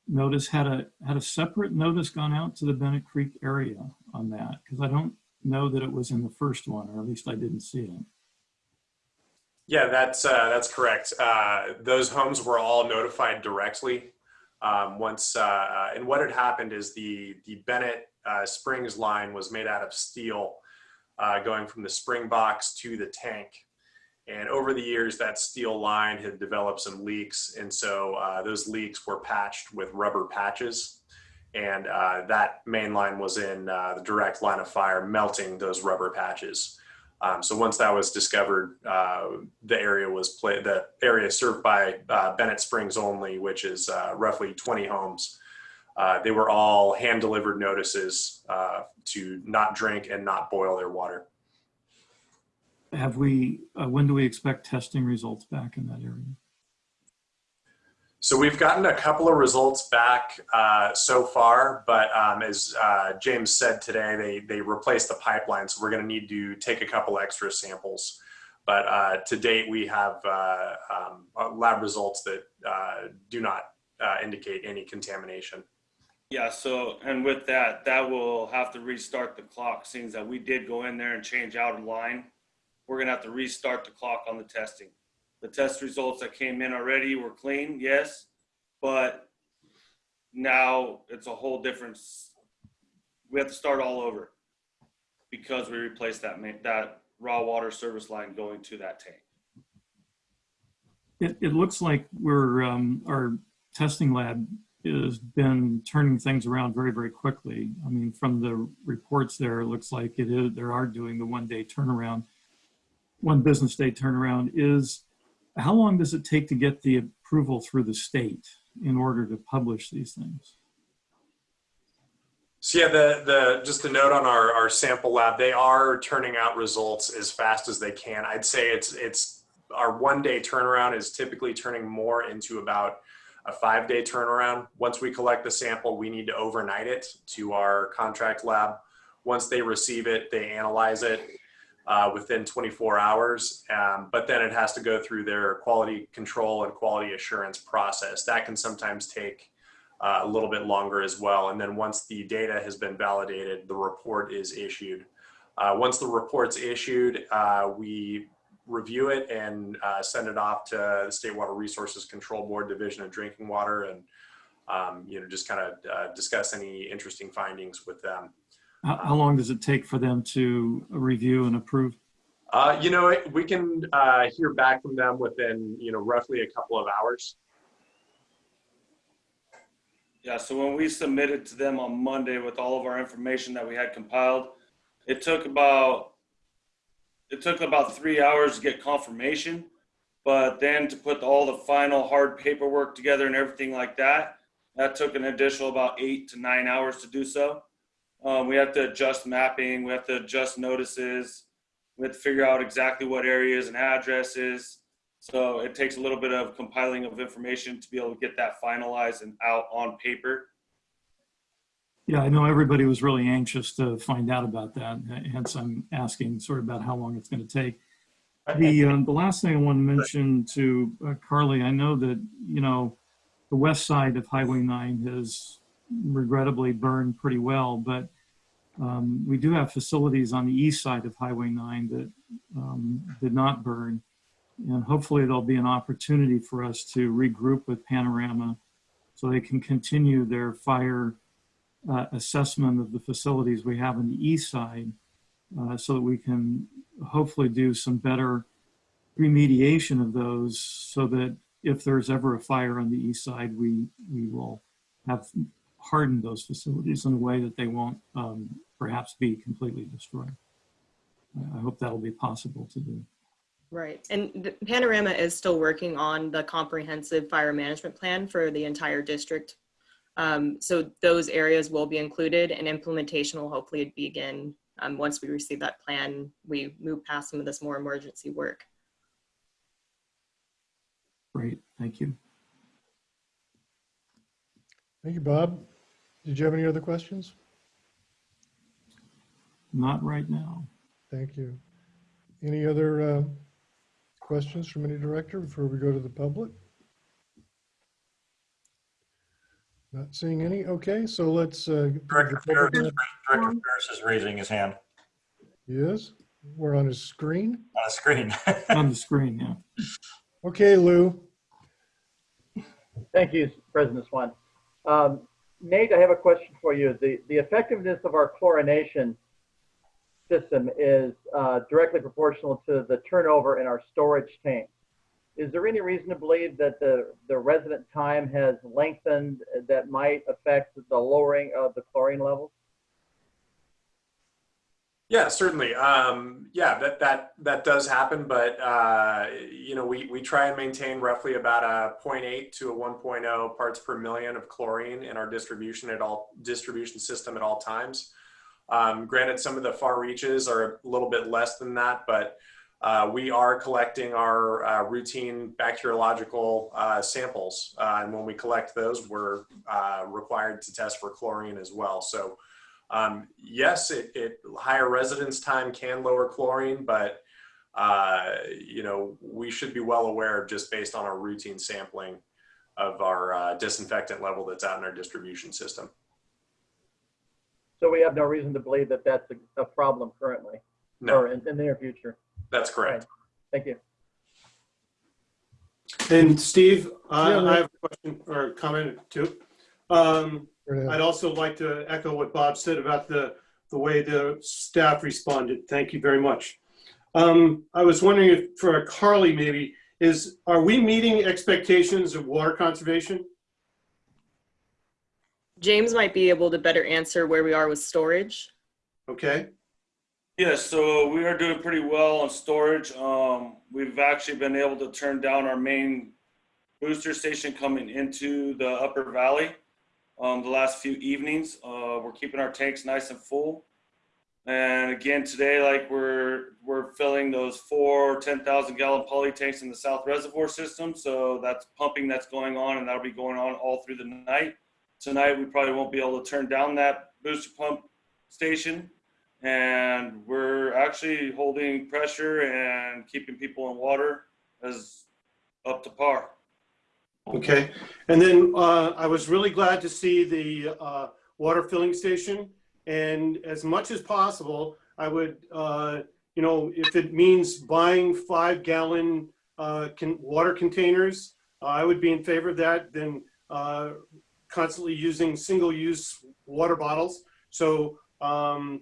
notice. Had a had a separate notice gone out to the Bennett Creek area on that? Because I don't know that it was in the first one, or at least I didn't see it. Yeah, that's uh, that's correct. Uh, those homes were all notified directly. Um, once uh, and what had happened is the the Bennett uh, Springs line was made out of steel, uh, going from the spring box to the tank. And over the years, that steel line had developed some leaks, and so uh, those leaks were patched with rubber patches. And uh, that main line was in uh, the direct line of fire, melting those rubber patches. Um, so once that was discovered, uh, the area was play the area served by uh, Bennett Springs only, which is uh, roughly 20 homes. They were all hand delivered notices to not drink and not boil their water. Have we? Uh, when do we expect testing results back in that area? So we've gotten a couple of results back uh, so far, but um, as uh, James said today, they they replaced the pipeline, so we're going to need to take a couple extra samples. But uh, to date, we have uh, um, lab results that uh, do not uh, indicate any contamination. Yeah, so, and with that, that will have to restart the clock, seeing that we did go in there and change out a line. We're gonna have to restart the clock on the testing. The test results that came in already were clean, yes, but now it's a whole different, we have to start all over because we replaced that that raw water service line going to that tank. It, it looks like we're, um, our testing lab has been turning things around very, very quickly. I mean, from the reports there, it looks like it is, they are doing the one day turnaround, one business day turnaround is, how long does it take to get the approval through the state in order to publish these things? So yeah, the the just a note on our our sample lab, they are turning out results as fast as they can. I'd say it's it's our one day turnaround is typically turning more into about a five day turnaround. Once we collect the sample, we need to overnight it to our contract lab. Once they receive it, they analyze it uh, within 24 hours, um, but then it has to go through their quality control and quality assurance process. That can sometimes take uh, a little bit longer as well. And then once the data has been validated, the report is issued. Uh, once the report's issued, uh, we review it and uh, send it off to the State Water Resources Control Board Division of Drinking Water and um, you know just kind of uh, discuss any interesting findings with them. How, how long does it take for them to review and approve? Uh, you know, we can uh, hear back from them within you know roughly a couple of hours. Yeah, so when we submitted to them on Monday with all of our information that we had compiled, it took about it took about three hours to get confirmation, but then to put all the final hard paperwork together and everything like that, that took an additional about eight to nine hours to do so. Um, we have to adjust mapping, we have to adjust notices, we have to figure out exactly what areas and addresses. So it takes a little bit of compiling of information to be able to get that finalized and out on paper. Yeah, I know everybody was really anxious to find out about that, hence I'm asking sort of about how long it's going to take. The, um, the last thing I want to mention to uh, Carly, I know that, you know, the west side of Highway 9 has regrettably burned pretty well, but um, we do have facilities on the east side of Highway 9 that um, did not burn. And hopefully there'll be an opportunity for us to regroup with Panorama so they can continue their fire uh, assessment of the facilities we have on the east side uh, so that we can hopefully do some better remediation of those so that if there's ever a fire on the east side, we, we will have hardened those facilities in a way that they won't um, perhaps be completely destroyed. I hope that'll be possible to do. Right. And the Panorama is still working on the comprehensive fire management plan for the entire district. Um, so those areas will be included and implementation will hopefully begin um, once we receive that plan, we move past some of this more emergency work. Great, thank you. Thank you, Bob. Did you have any other questions? Not right now. Thank you. Any other uh, questions from any director before we go to the public? Not seeing any. Okay, so let's. uh, Director Ferris, Director Ferris is raising his hand Yes, we're on his screen. on the screen. On the screen, yeah. Okay, Lou. Thank you, President Swan. Um, Nate, I have a question for you. The, the effectiveness of our chlorination system is uh, directly proportional to the turnover in our storage tanks. Is there any reason to believe that the, the residence time has lengthened that might affect the lowering of the chlorine levels? Yeah, certainly. Um, yeah, that that that does happen, but uh, you know, we we try and maintain roughly about a 0.8 to a 1.0 parts per million of chlorine in our distribution at all distribution system at all times. Um, granted, some of the far reaches are a little bit less than that, but uh, we are collecting our uh, routine bacteriological uh, samples, uh, and when we collect those, we're uh, required to test for chlorine as well. So. Um, yes, it, it higher residence time can lower chlorine, but uh, you know we should be well aware of just based on our routine sampling of our uh, disinfectant level that's out in our distribution system. So we have no reason to believe that that's a, a problem currently No, or in, in the near future. that's correct. Thank you. And Steve, I Yeah, I have a question or comment too. Um, Go ahead. I'd also like to echo what Bob said about the, the way the staff responded. Thank you very much. Um, I was wondering if for Carly maybe, is, are we meeting expectations of water conservation? James might be able to better answer where we are with storage. Okay, Yes, so we are doing pretty well on storage. Um, we've actually been able to turn down our main booster station coming into the upper valley. Um, the last few evenings, uh, we're keeping our tanks nice and full. And again, today, like we're, we're filling those four 10,000 gallon poly tanks in the South Reservoir system. So that's pumping that's going on and that'll be going on all through the night. Tonight, we probably won't be able to turn down that booster pump station and we're actually holding pressure and keeping people in water as up to par. Okay. And then uh, I was really glad to see the uh, water filling station. And as much as possible, I would, uh, you know, if it means buying five gallon uh, con- water containers, I would be in favor of that than uh, constantly using single use water bottles. So um,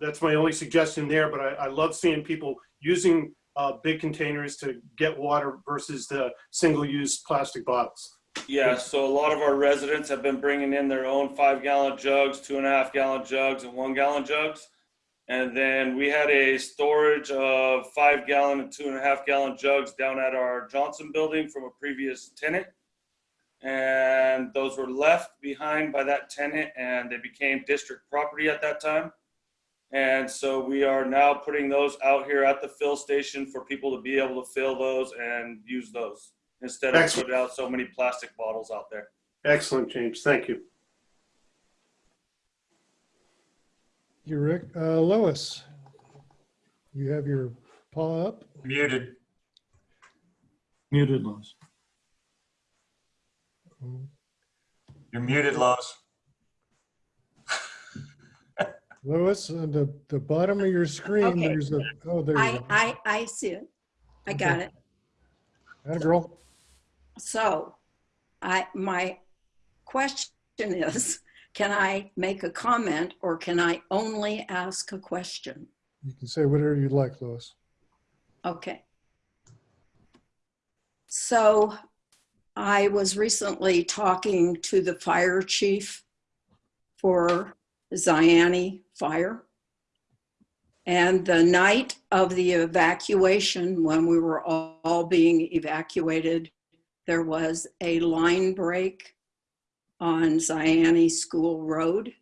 that's my only suggestion there, but I, I love seeing people using uh, big containers to get water versus the single use plastic bottles. Yeah, so a lot of our residents have been bringing in their own five gallon jugs, two and a half gallon jugs, and one gallon jugs. And then we had a storage of five gallon and two and a half gallon jugs down at our Johnson building from a previous tenant. And those were left behind by that tenant and they became district property at that time. And so we are now putting those out here at the fill station for people to be able to fill those and use those instead of Excellent. putting out so many plastic bottles out there. Excellent, James. Thank you. You, Rick. Uh, Lois, you have your paw up. Muted. Muted, Lois. You're muted, Lois. Lois, on the, the bottom of your screen, Okay. there's a, oh, there you I, go. I, I see it. I got it. Atta girl. So I, my question is, can I make a comment or can I only ask a question? You can say whatever you'd like, Lois. Okay. So I was recently talking to the fire chief for Zayante Fire. And the night of the evacuation, when we were all, being evacuated, there was a line break on Zayante School Road.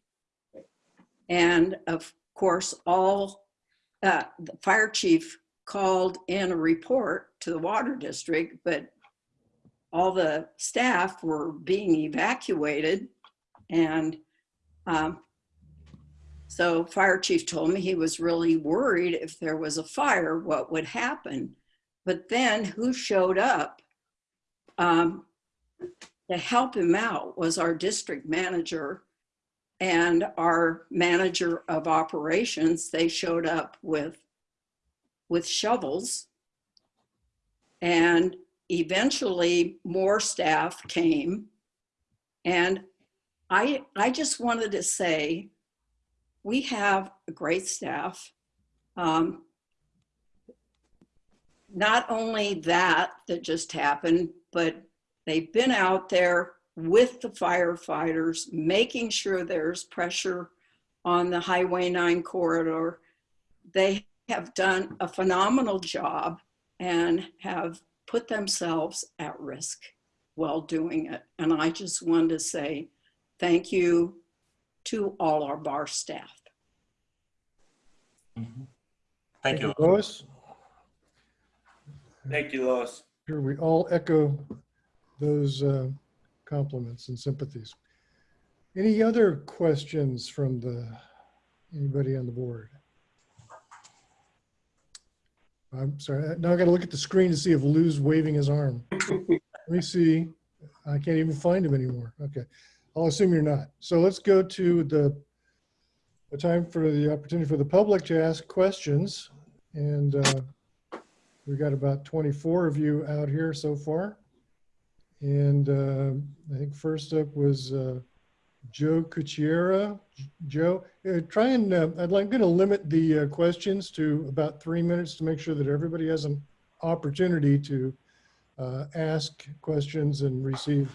And of course, all, uh, the fire chief called in a report to the water district, but all the staff were being evacuated. And um, so fire chief told me he was really worried if there was a fire, what would happen? But then who showed up um, to help him out was our district manager and our manager of operations. They showed up with with shovels. And eventually more staff came. And I, I just wanted to say, we have a great staff. Um, not only that that just happened, but they've been out there with the firefighters, making sure there's pressure on the Highway 9 corridor. They have done a phenomenal job and have put themselves at risk while doing it. And I just wanted to say thank you to all our bar staff. Thank you. Lois. Thank you, Lois. Sure, we all echo those uh, compliments and sympathies. Any other questions from the, anybody on the board? I'm sorry, now I gotta look at the screen to see if Lou's waving his arm. Let me see. I can't even find him anymore. Okay, I'll assume you're not. So let's go to the, the time for the opportunity for the public to ask questions. And uh, We've got about 24 of you out here so far. And uh, I think first up was uh, Joe Cucchiera. Joe, uh, try and, uh, I'd like, I'm going to limit the uh, questions to about three minutes to make sure that everybody has an opportunity to ask questions and receive.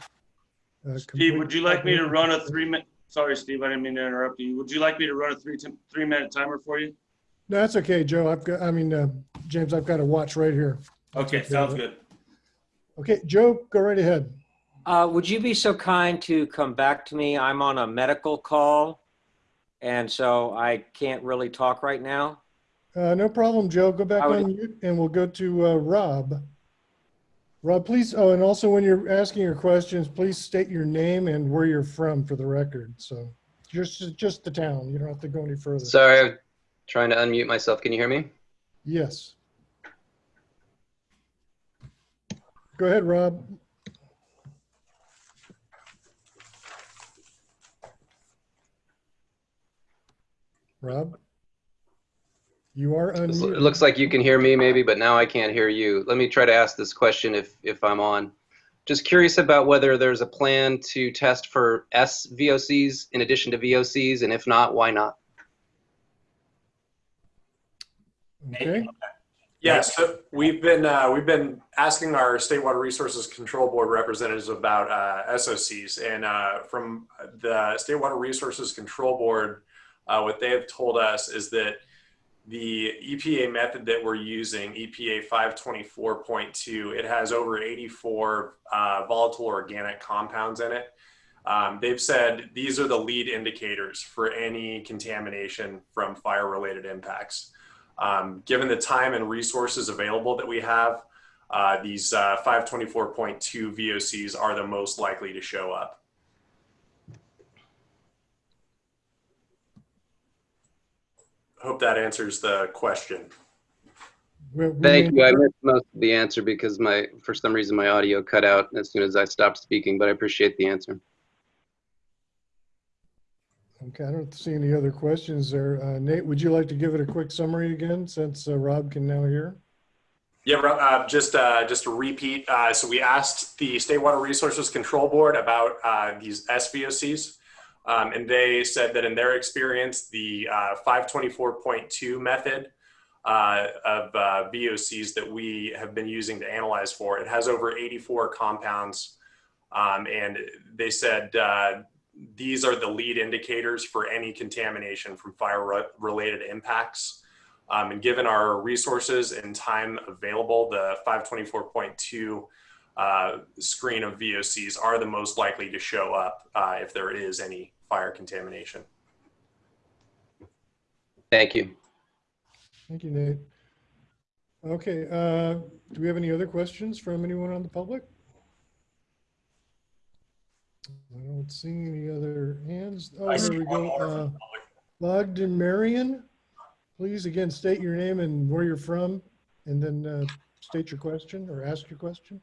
Uh, Steve, would you like me to run a three minute? Sorry, Steve, I didn't mean to interrupt you. Would you like me to run a three, three minute timer for you? No, That's okay, Joe. I've got, I mean, uh, James, I've got a watch right here. Okay, sounds good. Okay, Joe, go right ahead. Uh, would you be so kind to come back to me? I'm on a medical call, and so I can't really talk right now. Uh, no problem, Joe. Go back would- on mute and we'll go to uh, Rob. Rob, please, oh, and also when you're asking your questions, please state your name and where you're from for the record. So just, just the town. You don't have to go any further. Sorry, I'm trying to unmute myself. Can you hear me? Yes. Go ahead, Rob. Rob? You are It looks like you can hear me maybe, but now I can't hear you. Let me try to ask this question if, if I'm on. Just curious about whether there's a plan to test for SVOCs in addition to VOCs, and if not, why not? Okay. Yeah, so we've been, uh, we've been asking our State Water Resources Control Board representatives about, uh, SOCs. And, uh, from the State Water Resources Control Board, uh, what they have told us is that the EPA method that we're using, EPA 524.2, it has over 84, uh, volatile organic compounds in it. Um, they've said these are the lead indicators for any contamination from fire-related impacts. Um, given the time and resources available that we have, uh, these uh, 524.2 VOCs are the most likely to show up. Hope that answers the question. We- we Thank you. I missed most of the answer because my, for some reason, my audio cut out as soon as I stopped speaking, but I appreciate the answer. Okay, I don't see any other questions there. Uh, Nate, would you like to give it a quick summary again, since uh, Rob can now hear? Yeah, Ro- uh, just uh, just to repeat. Uh, so we asked the State Water Resources Control Board about uh, these SVOCs, um, and they said that in their experience, the uh, 524.2 method uh, of uh, VOCs that we have been using to analyze for it has over 84 compounds, um, and they said uh, these are the lead indicators for any contamination from fire-related impacts. Um, and given our resources and time available, the 524.2 uh, screen of VOCs are the most likely to show up uh, if there is any fire contamination. Thank you. Thank you, Nate. Okay, uh, do we have any other questions from anyone on the public? I don't see any other hands. Oh, I there we go. more Uh, the. Bogdan Marion, please again state your name and where you're from, and then uh, state your question or ask your question.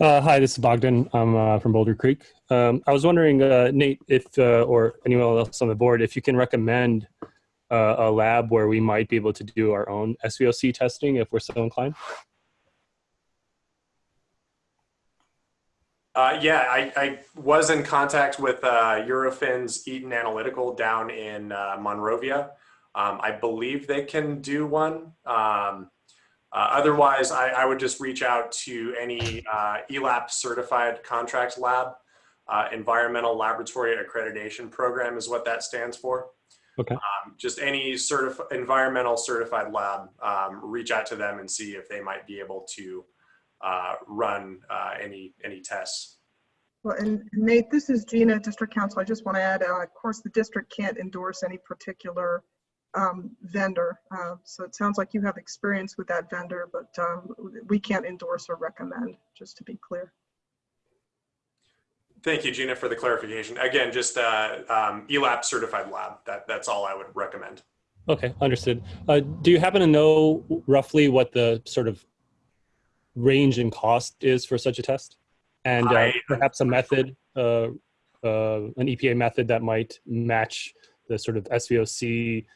Uh, hi, this is Bogdan. I'm uh, from Boulder Creek. Um, I was wondering, uh, Nate, if uh, or anyone else on the board, if you can recommend uh, a lab where we might be able to do our own SVOC testing if we're so inclined. Uh, yeah, I, I was in contact with Eurofins Eaton Analytical down in Monrovia. Um, I believe they can do one. Um, uh, otherwise, I, I would just reach out to any uh, ELAP certified contract lab. Uh, environmental Laboratory Accreditation Program is what that stands for. Okay. Um, just any certif- environmental certified lab, um, reach out to them and see if they might be able to uh, run uh, any any tests. Well, and Nate, this is Gina, District Counsel. I just want to add, uh, of course, the district can't endorse any particular um, vendor. Uh, So it sounds like you have experience with that vendor, but um, we can't endorse or recommend, just to be clear. Thank you, Gina, for the clarification. Again, just uh, um, ELAP certified lab. That that's all I would recommend. Okay, understood. Uh, do you happen to know roughly what the sort of range in cost is for such a test? And uh, I- perhaps a method, uh, uh, an EPA method that might match the sort of SVOC,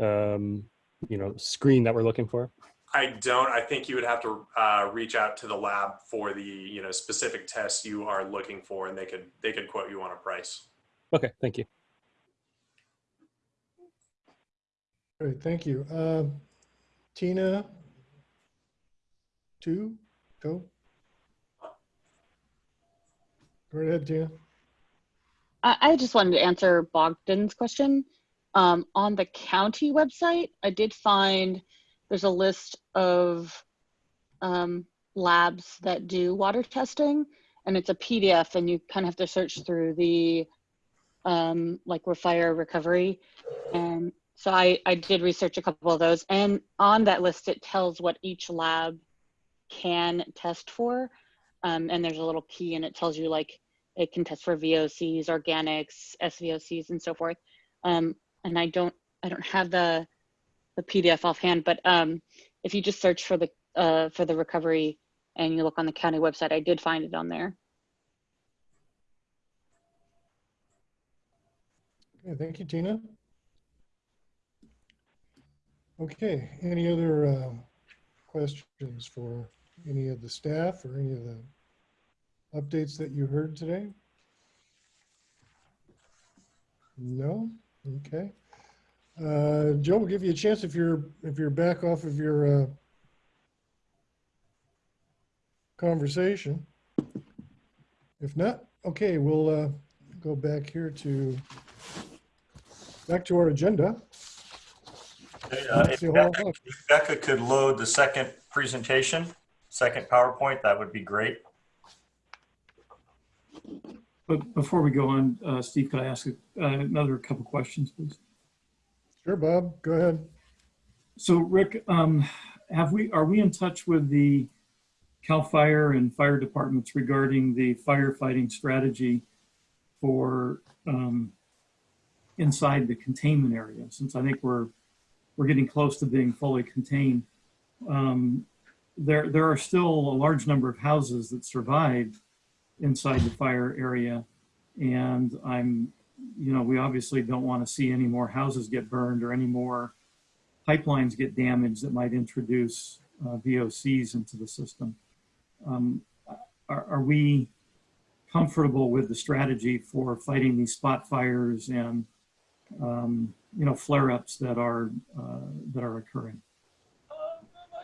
um, you know, screen that we're looking for? I don't. I think you would have to uh, reach out to the lab for the you know specific tests you are looking for, and they could they could quote you on a price. Okay, thank you. Great, thank you. Uh, Tina, two, go. Go ahead, Tina. I, I just wanted to answer Bogdan's question. Um, on the county website, I did find there's a list of um, labs that do water testing, and it's a PDF, and you kind of have to search through the um, like fire recovery. And so I, I did research a couple of those, and on that list, it tells what each lab can test for. Um, and there's a little key, and it tells you like it can test for VOCs, organics, SVOCs, and so forth. Um, and I don't, I don't have the the PDF offhand, but um, if you just search for the uh, for the recovery and you look on the county website, I did find it on there. Okay, thank you, Tina. Okay, any other uh, questions for any of the staff or any of the updates that you heard today? No? Okay. Uh, Joe, we'll give you a chance if you're, if you're back off of your uh, conversation. If not, okay, we'll uh, go back here to, back to our agenda. Uh, If See a whole Becca if Becca could load the second presentation, second PowerPoint, that would be great. But before we go on, uh, Steve, could I ask uh, another couple questions, please? Sure, Bob, go ahead. So Rick, um, have we, are we in touch with the CAL FIRE and fire departments regarding the firefighting strategy for um, inside the containment area? Since I think we're we're getting close to being fully contained. Um, there, there are still a large number of houses that survived inside the fire area. And I'm, you know, we obviously don't want to see any more houses get burned or any more pipelines get damaged that might introduce uh, VOCs into the system. Um, are, are we comfortable with the strategy for fighting these spot fires and, um, you know, flare-ups that are uh, that are occurring?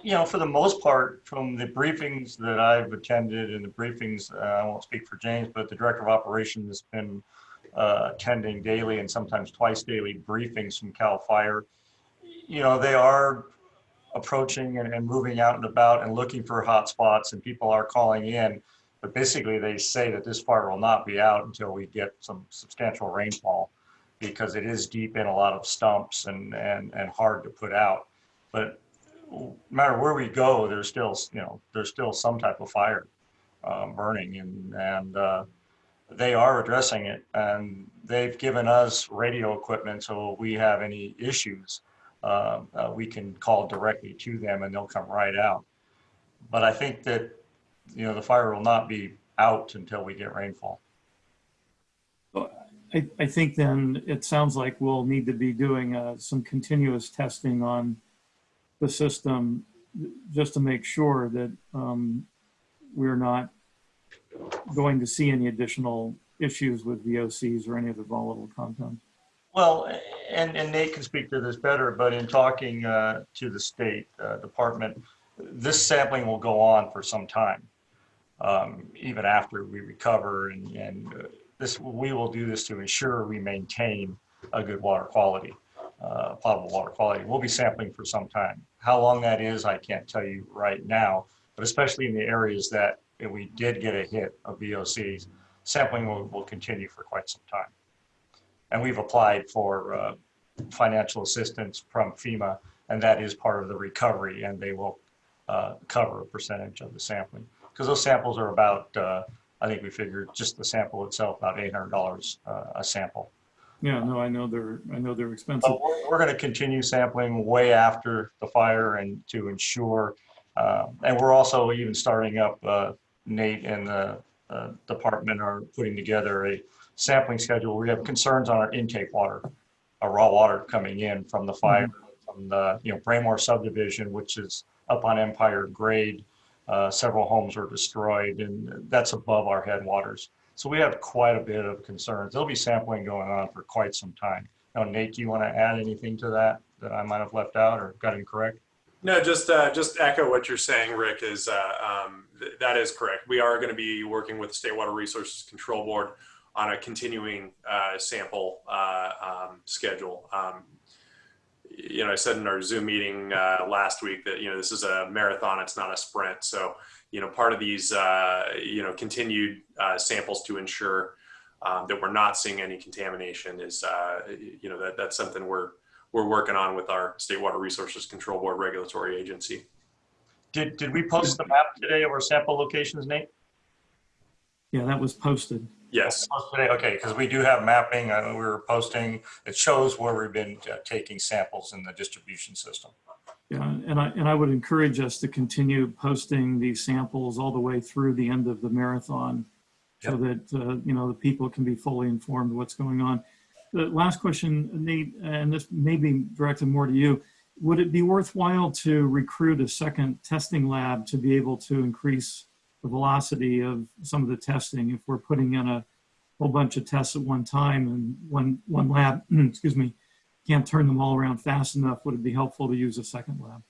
You know, for the most part, from the briefings that I've attended and the briefings, uh, I won't speak for James, but the director of operations has been uh, attending daily and sometimes twice daily briefings from CAL FIRE. You know, they are approaching and, and moving out and about and looking for hot spots and people are calling in. But basically they say that this fire will not be out until we get some substantial rainfall because it is deep in a lot of stumps and, and, and hard to put out. But no matter where we go, there's still, you know, there's still some type of fire um, burning and, and uh, they are addressing it and they've given us radio equipment. So if we have any issues, uh, uh, we can call directly to them and they'll come right out. But I think that, you know, the fire will not be out until we get rainfall. I, I think then it sounds like we'll need to be doing uh, some continuous testing on the system just to make sure that um, we're not going to see any additional issues with VOCs or any of the volatile compounds. Well, and, and Nate can speak to this better, but in talking uh, to the state uh, department, this sampling will go on for some time, um, even after we recover. And, and uh, this, we will do this to ensure we maintain a good water quality, uh, potable water quality. We'll be sampling for some time. How long that is, I can't tell you right now, but especially in the areas that we did get a hit of VOCs, sampling will, will continue for quite some time. And we've applied for uh, financial assistance from FEMA, and that is part of the recovery, and they will uh, cover a percentage of the sampling. Because those samples are about, uh, I think we figured just the sample itself, about $800 uh, a sample. Yeah, no, I know they're, I know they're expensive. But we're, we're going to continue sampling way after the fire and to ensure, uh, and we're also even starting up, uh, Nate and the uh, department are putting together a sampling schedule. We have concerns on our intake water, our raw water coming in from the fire, from the, you know, Braymore subdivision, which is up on Empire grade. Uh, several homes were destroyed and that's above our headwaters. So we have quite a bit of concerns. There'll be sampling going on for quite some time. Now, Nate, do you want to add anything to that that I might have left out or got incorrect? No, just uh, just echo what you're saying, Rick. Is uh, um, th that is correct. We are going to be working with the State Water Resources Control Board on a continuing uh, sample uh, um, schedule. Um, you know, I said in our Zoom meeting uh, last week that you know this is a marathon; it's not a sprint. So, you know, part of these uh, you know continued uh, samples to ensure um, that we're not seeing any contamination is you know that that's something we're we're working on with our State Water Resources Control Board regulatory agency. Did, did we post the map today of our sample locations, Nate? Yeah, that was posted. Yes. Today, okay, because we do have mapping. Uh, we were posting. It shows where we've been uh, taking samples in the distribution system. Yeah, and I, and I would encourage us to continue posting these samples all the way through the end of the marathon so that, uh, you know, the people can be fully informed what's going on. The last question, Nate, and this may be directed more to you. Would it be worthwhile to recruit a second testing lab to be able to increase the velocity of some of the testing if we're putting in a whole bunch of tests at one time and one, one lab, excuse me, can't turn them all around fast enough, would it be helpful to use a second lab?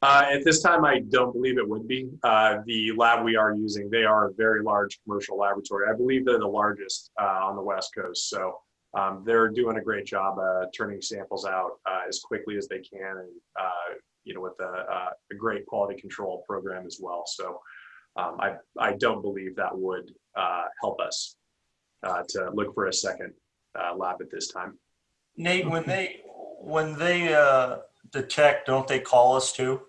Uh, at this time, I don't believe it would be. Uh, the lab we are using, they are a very large commercial laboratory. I believe they're the largest uh, on the West Coast. So um, they're doing a great job uh, turning samples out uh, as quickly as they can and uh, you know with a, a, great quality control program as well so um, I, I don't believe that would uh, help us uh, to look for a second uh, lab at this time. Nate when they when they detect don't they call us too?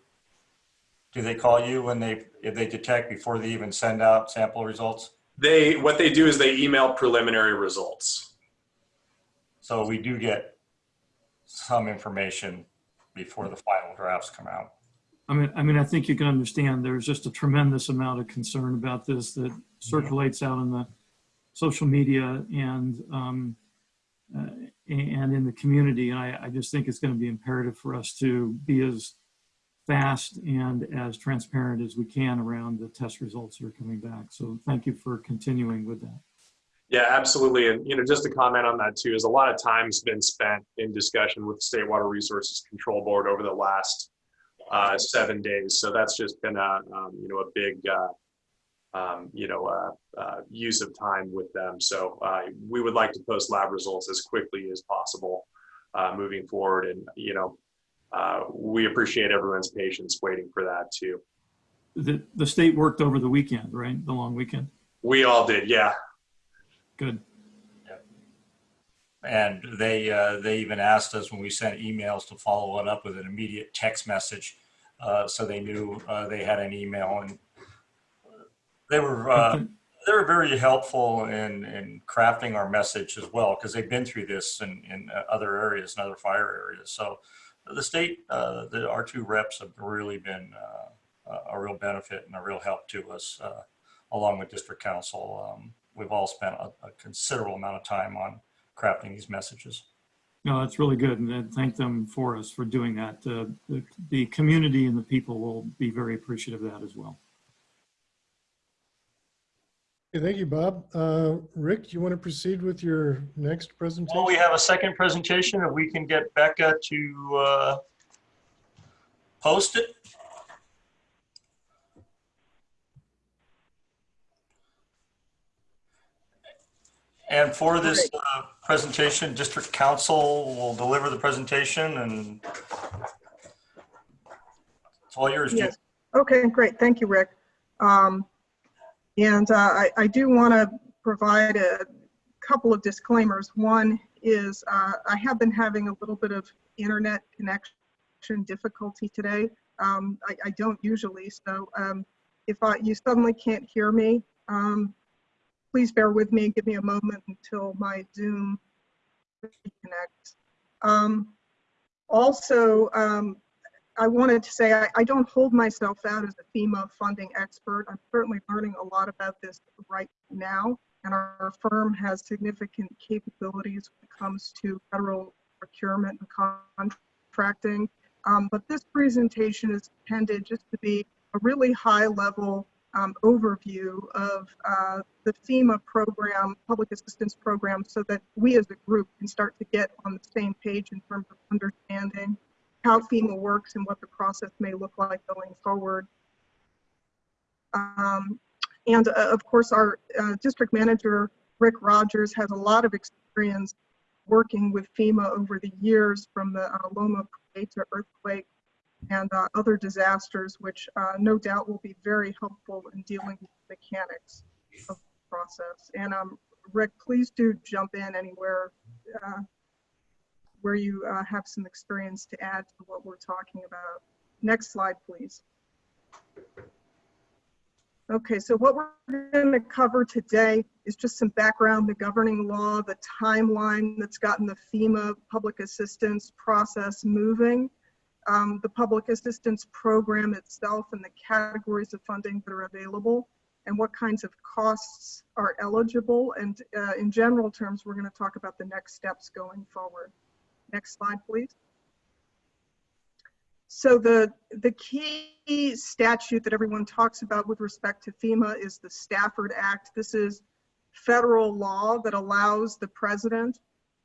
Do they call you when they if they detect before they even send out sample results? They what they do is they email preliminary results. So we do get some information before the final drafts come out. I mean, I mean, I think you can understand there's just a tremendous amount of concern about this that circulates out in the social media and um, uh, and in the community. And I, I just think it's going to be imperative for us to be as fast and as transparent as we can around the test results that are coming back. So thank you for continuing with that. Yeah, absolutely. And, you know, just to comment on that too, is a lot of time's been spent in discussion with the State Water Resources Control Board over the last uh, seven days. So that's just been a, um, you know, a big, uh, um, you know, uh, uh, use of time with them. So uh, we would like to post lab results as quickly as possible uh, moving forward. And, you know, uh, we appreciate everyone's patience waiting for that too. The, the state worked over the weekend, right? The long weekend. We all did, yeah. Good. And they, uh, they even asked us when we sent emails to follow it up with an immediate text message. Uh, so they knew, uh, they had an email and they were, uh, they were very helpful in, in crafting our message as well, because they've been through this in, in other areas and other fire areas. So the state, uh, the, our two reps have really been, uh, a- a real benefit and a real help to us, uh, along with district counsel. Um, we've all spent a, a considerable amount of time on crafting these messages. No, that's really good. And then thank them for us for doing that. Uh, the, the community and the people will be very appreciative of that as well. Okay, Thank you, Bob. Uh, Rick, you want to proceed with your next presentation? Well, we have a second presentation. If we can get Becca to uh, post it. And for this uh, presentation, District Counsel will deliver the presentation and it's all yours. Yes. Okay, great. Thank you, Rick. Um, And uh, I, I do want to provide a couple of disclaimers. One is uh, I have been having a little bit of internet connection difficulty today. Um, I, I don't usually, so um, if I, you suddenly can't hear me, um, please bear with me and give me a moment until my Zoom reconnects. Um, also, um, I wanted to say I, I don't hold myself out as a FEMA funding expert. I'm certainly learning a lot about this right now, and our firm has significant capabilities when it comes to federal procurement and contracting. Um, but this presentation is intended just to be a really high level um, overview of uh, the FEMA program, public assistance program, so that we as a group can start to get on the same page in terms of understanding how FEMA works and what the process may look like going forward. Um, and uh, of course, our uh, district manager, Rick Rogers, has a lot of experience working with FEMA over the years from the uh, Loma Prieta earthquake and uh, other disasters, which uh, no doubt will be very helpful in dealing with the mechanics of the process. And um, Rick, please do jump in anywhere uh, where you uh, have some experience to add to what we're talking about. Next slide, please. Okay, so what we're going to cover today is just some background, the governing law, the timeline that's gotten the FEMA public assistance process moving, um, the public assistance program itself and the categories of funding that are available, and what kinds of costs are eligible. And uh, in general terms, we're going to talk about the next steps going forward. Next slide, please. So the, the key statute that everyone talks about with respect to FEMA is the Stafford Act. This is federal law that allows the president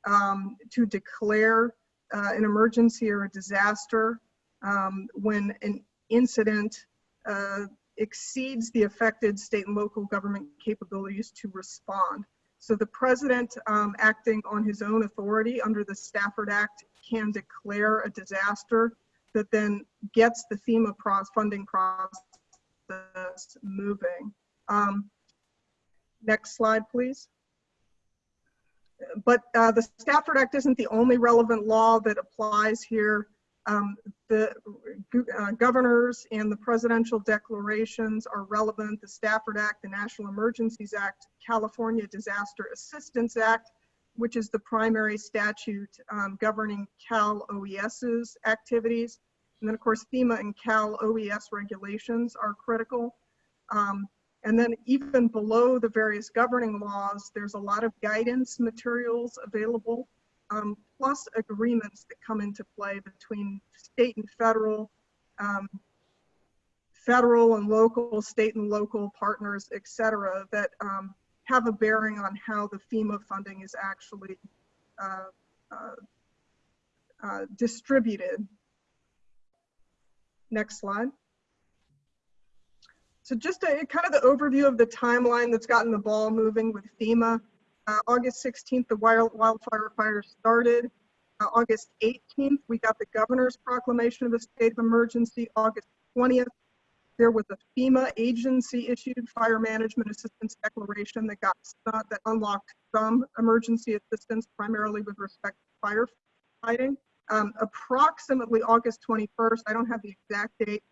um, to declare uh, an emergency or a disaster um, when an incident uh, exceeds the affected state and local government capabilities to respond. So the president um, acting on his own authority under the Stafford Act can declare a disaster that then gets the FEMA funding process moving. Um, next slide, please. But uh, the Stafford Act isn't the only relevant law that applies here. Um, the uh, governors and the presidential declarations are relevant. The Stafford Act, the National Emergencies Act, California Disaster Assistance Act, which is the primary statute um, governing Cal OES's activities. And then, of course, FEMA and Cal OES regulations are critical. Um, and then even below the various governing laws, there's a lot of guidance materials available, um, plus agreements that come into play between state and federal, um, federal and local, state and local partners, et cetera, that um, have a bearing on how the FEMA funding is actually uh, uh, uh, distributed. Next slide. So just a kind of the overview of the timeline that's gotten the ball moving with FEMA. Uh, August 16th, the wild, wildfire fire started. Uh, August 18th, we got the governor's proclamation of a state of emergency. August 20th, there was a FEMA agency issued fire management assistance declaration that got uh, that unlocked some emergency assistance, primarily with respect to firefighting. Um, approximately August 21st, I don't have the exact date,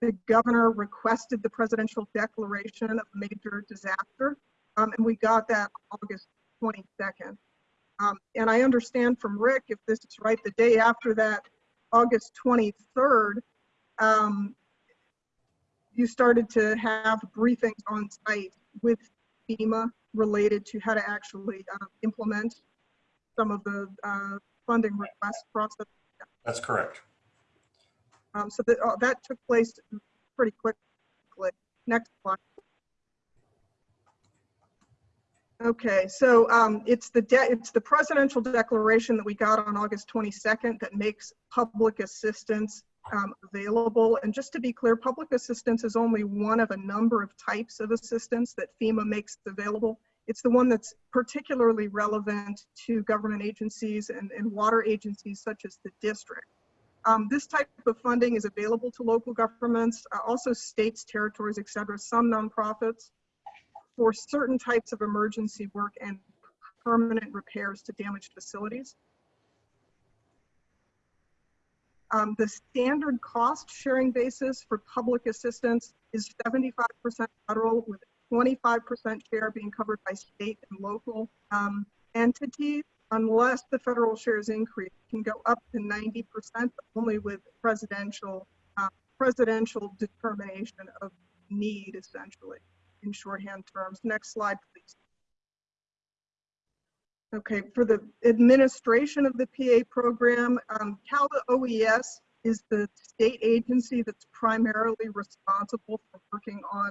the governor requested the presidential declaration of major disaster, um, and we got that August 22nd. Um, and I understand from Rick, if this is right, the day after that, August 23rd, um, you started to have briefings on site with FEMA related to how to actually uh, implement some of the uh, funding request process. That's correct. Um, so that, uh, that took place pretty quickly. Next slide. Okay, so um, it's the it's the presidential declaration that we got on August 22nd that makes public assistance um, available. And just to be clear, public assistance is only one of a number of types of assistance that FEMA makes available. It's the one that's particularly relevant to government agencies and, and water agencies such as the district. Um, this type of funding is available to local governments, uh, also states, territories, et cetera, some nonprofits for certain types of emergency work and permanent repairs to damaged facilities. Um, the standard cost sharing basis for public assistance is 75% federal with 25% share being covered by state and local um, entities unless the federal shares increase, can go up to 90%, only with presidential uh, presidential determination of need, essentially, in shorthand terms. Next slide, please. Okay, for the administration of the PA program, um, CALA OES is the state agency that's primarily responsible for working on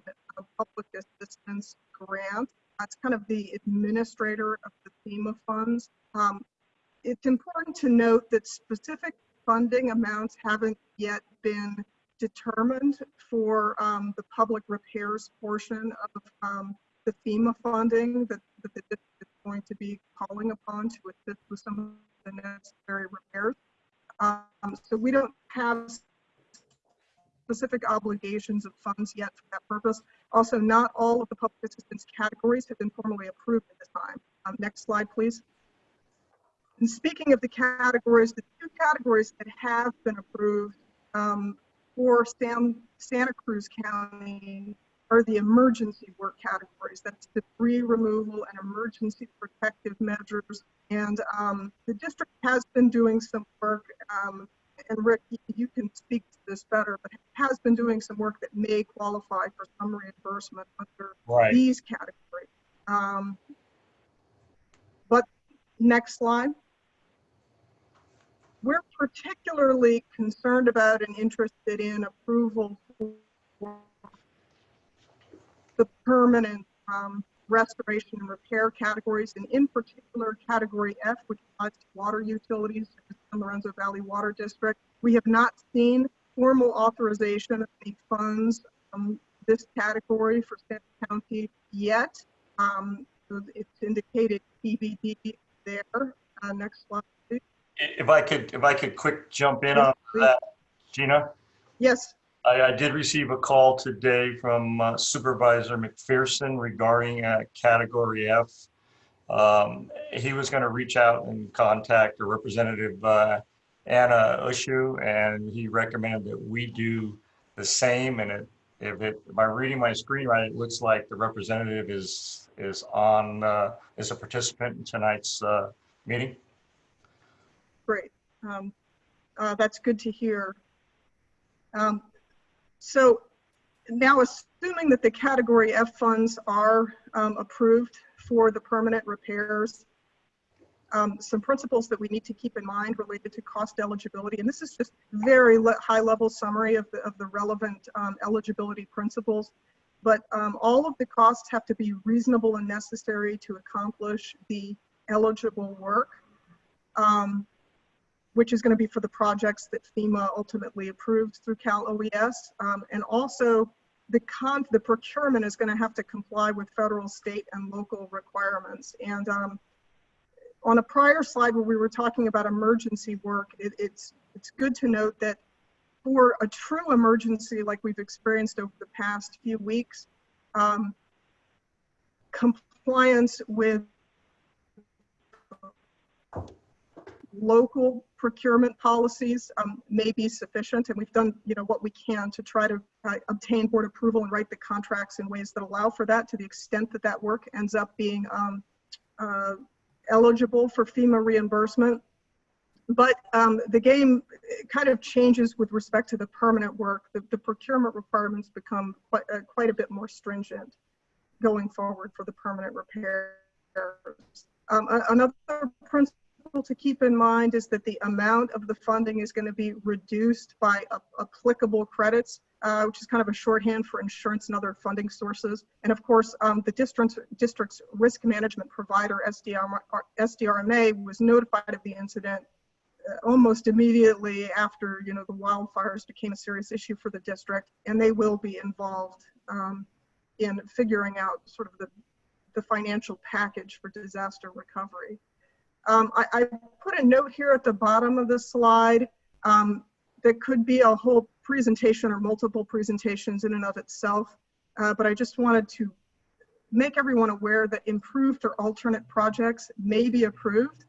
public assistance grants. That's kind of the administrator of the FEMA funds. Um, it's important to note that specific funding amounts haven't yet been determined for um, the public repairs portion of um, the FEMA funding that, that the district is going to be calling upon to assist with some of the necessary repairs. Um, so we don't have specific obligations of funds yet for that purpose. Also, not all of the public assistance categories have been formally approved at this time. Um, next slide, please. And speaking of the categories, the two categories that have been approved um, for San, Santa Cruz County are the emergency work categories. That's the debris removal and emergency protective measures. And um, the district has been doing some work, um, and Rick, you can speak to this better, but has been doing some work that may qualify for some reimbursement under Right. these categories. Um, but next slide. We're particularly concerned about and interested in approval for the permanent um, restoration and repair categories, and in particular, category F, which applies to water utilities, such as San Lorenzo Valley Water District. We have not seen formal authorization of any funds from this category for Santa County yet. Um, so it's indicated TBD there. Uh, next slide, please. If I could, if I could quick jump in on that, Gina? Yes. I, I did receive a call today from uh, Supervisor McPherson regarding uh, Category F. Um, He was going to reach out and contact a representative, uh, Anna Eshoo, and he recommended that we do the same. And it, if it, by reading my screen right, it looks like the representative is is on, uh, is a participant in tonight's uh, meeting. Great. Um, uh, That's good to hear. Um, So now assuming that the category F funds are um, approved for the permanent repairs, um, some principles that we need to keep in mind related to cost eligibility, and this is just very le- high-level summary of the, of the relevant um, eligibility principles. But um, all of the costs have to be reasonable and necessary to accomplish the eligible work. Um, which is going to be for the projects that FEMA ultimately approves through Cal OES. Um, and also the con, the procurement is going to have to comply with federal, state, and local requirements. And um, on a prior slide where we were talking about emergency work, it, it's, it's good to note that for a true emergency like we've experienced over the past few weeks, um, compliance with local procurement policies um, may be sufficient, and we've done, you know, what we can to try to uh, obtain board approval and write the contracts in ways that allow for that to the extent that that work ends up being um, uh, eligible for FEMA reimbursement. But um, the game kind of changes with respect to the permanent work. The, the procurement requirements become quite, uh, quite a bit more stringent going forward for the permanent repairs. Um, another principle to keep in mind is that the amount of the funding is going to be reduced by applicable credits, uh, which is kind of a shorthand for insurance and other funding sources. And of course, um, the district's, district's risk management provider, SDR, SDRMA, was notified of the incident uh, almost immediately after, you know, the wildfires became a serious issue for the district, and they will be involved um, in figuring out sort of the, the financial package for disaster recovery. Um, I, I put a note here at the bottom of this slide um, that could be a whole presentation or multiple presentations in and of itself, uh, but I just wanted to make everyone aware that improved or alternate projects may be approved,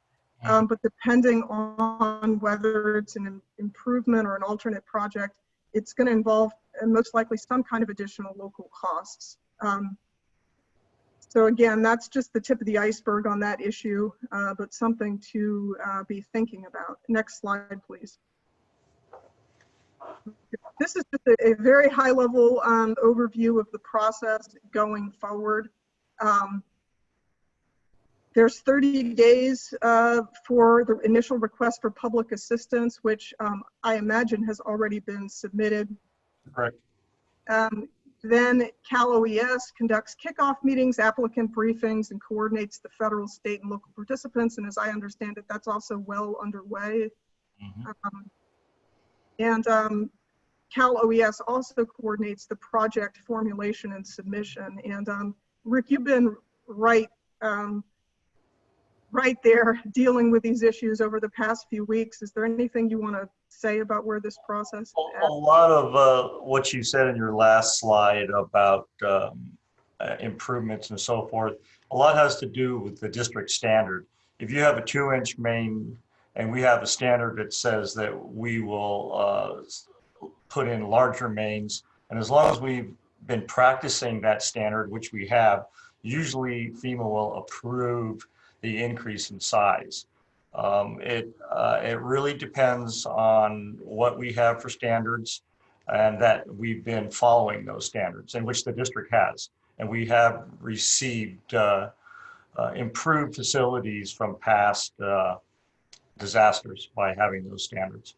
um, but depending on whether it's an improvement or an alternate project, it's going to involve most likely some kind of additional local costs. Um, so again, that's just the tip of the iceberg on that issue, uh, but something to uh, be thinking about. Next slide, please. This is just a, a very high level um, overview of the process going forward. Um, there's 30 days uh, for the initial request for public assistance, which um, I imagine has already been submitted. Correct. Um, then Cal OES conducts kickoff meetings, applicant briefings, and coordinates the federal, state, and local participants. And as I understand it, that's also well underway. Um, and um, Cal OES also coordinates the project formulation and submission. And um, Rick, you've been right, um, right there dealing with these issues over the past few weeks. Is there anything you want to say about where this process is A lot of uh, what you said in your last slide about um, uh, improvements and so forth, a lot has to do with the district standard. If you have a two inch main and we have a standard that says that we will uh, put in larger mains, and as long as we've been practicing that standard, which we have, usually FEMA will approve the increase in size. Um, it, uh, it really depends on what we have for standards and that we've been following those standards in which the district has. And we have received uh, uh, improved facilities from past uh, disasters by having those standards.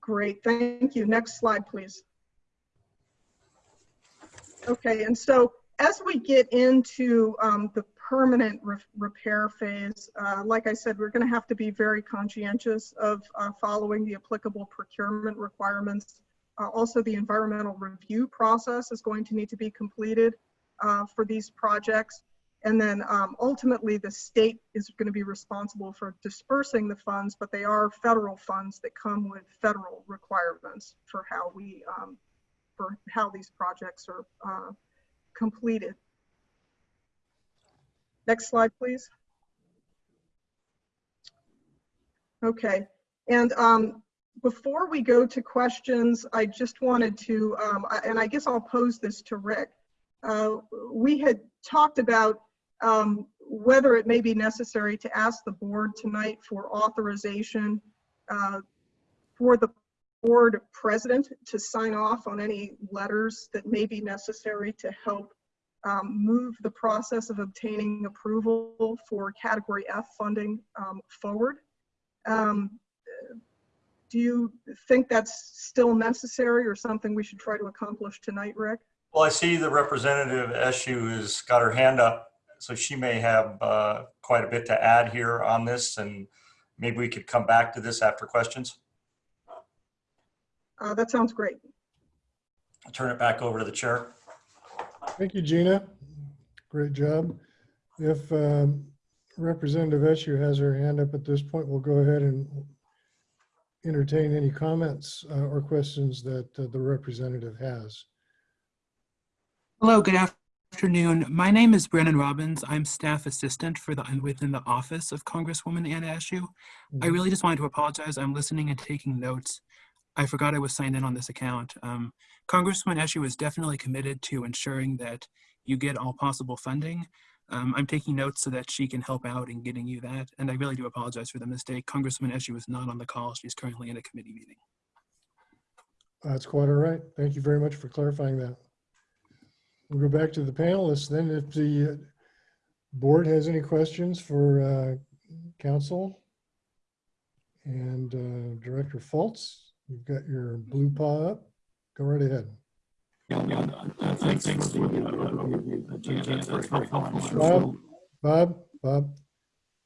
Great, thank you. Next slide, please. Okay, and so as we get into um, the permanent re- repair phase, uh, like I said, we're going to have to be very conscientious of uh, following the applicable procurement requirements. Uh, also, the environmental review process is going to need to be completed uh, for these projects. And then um, ultimately, the state is going to be responsible for dispersing the funds, but they are federal funds that come with federal requirements for how we, um, for how these projects are uh, completed. Next slide, please. Okay, and um, before we go to questions, I just wanted to, um, and I guess I'll pose this to Rick. Uh, We had talked about um, whether it may be necessary to ask the board tonight for authorization uh, for the board president to sign off on any letters that may be necessary to help um, move the process of obtaining approval for category F funding um, forward. Um, Do you think that's still necessary or something we should try to accomplish tonight, Rick? Well, I see the representative Eshoo has got her hand up, so she may have uh, quite a bit to add here on this, and maybe we could come back to this after questions. Uh, That sounds great. I'll turn it back over to the chair. Thank you, Gina. Great job. If um, Representative Eshoo has her hand up at this point, we'll go ahead and entertain any comments uh, or questions that uh, the representative has. Hello, good afternoon. My name is Brandon Robbins. I'm staff assistant for the within the office of Congresswoman Anna Eshoo. I really just wanted to apologize. I'm listening and taking notes. I forgot I was signed in on this account. Um, Congresswoman Eshoo is definitely committed to ensuring that you get all possible funding. Um, I'm taking notes so that she can help out in getting you that. And I really do apologize for the mistake. Congresswoman Eshoo is not on the call. She's currently in a committee meeting. That's quite all right. Thank you very much for clarifying that. We'll go back to the panelists then. If the uh, board has any questions for uh, counsel and uh, Director Fultz, you've got your blue paw up. Go right ahead. Bob, Bob, Bob,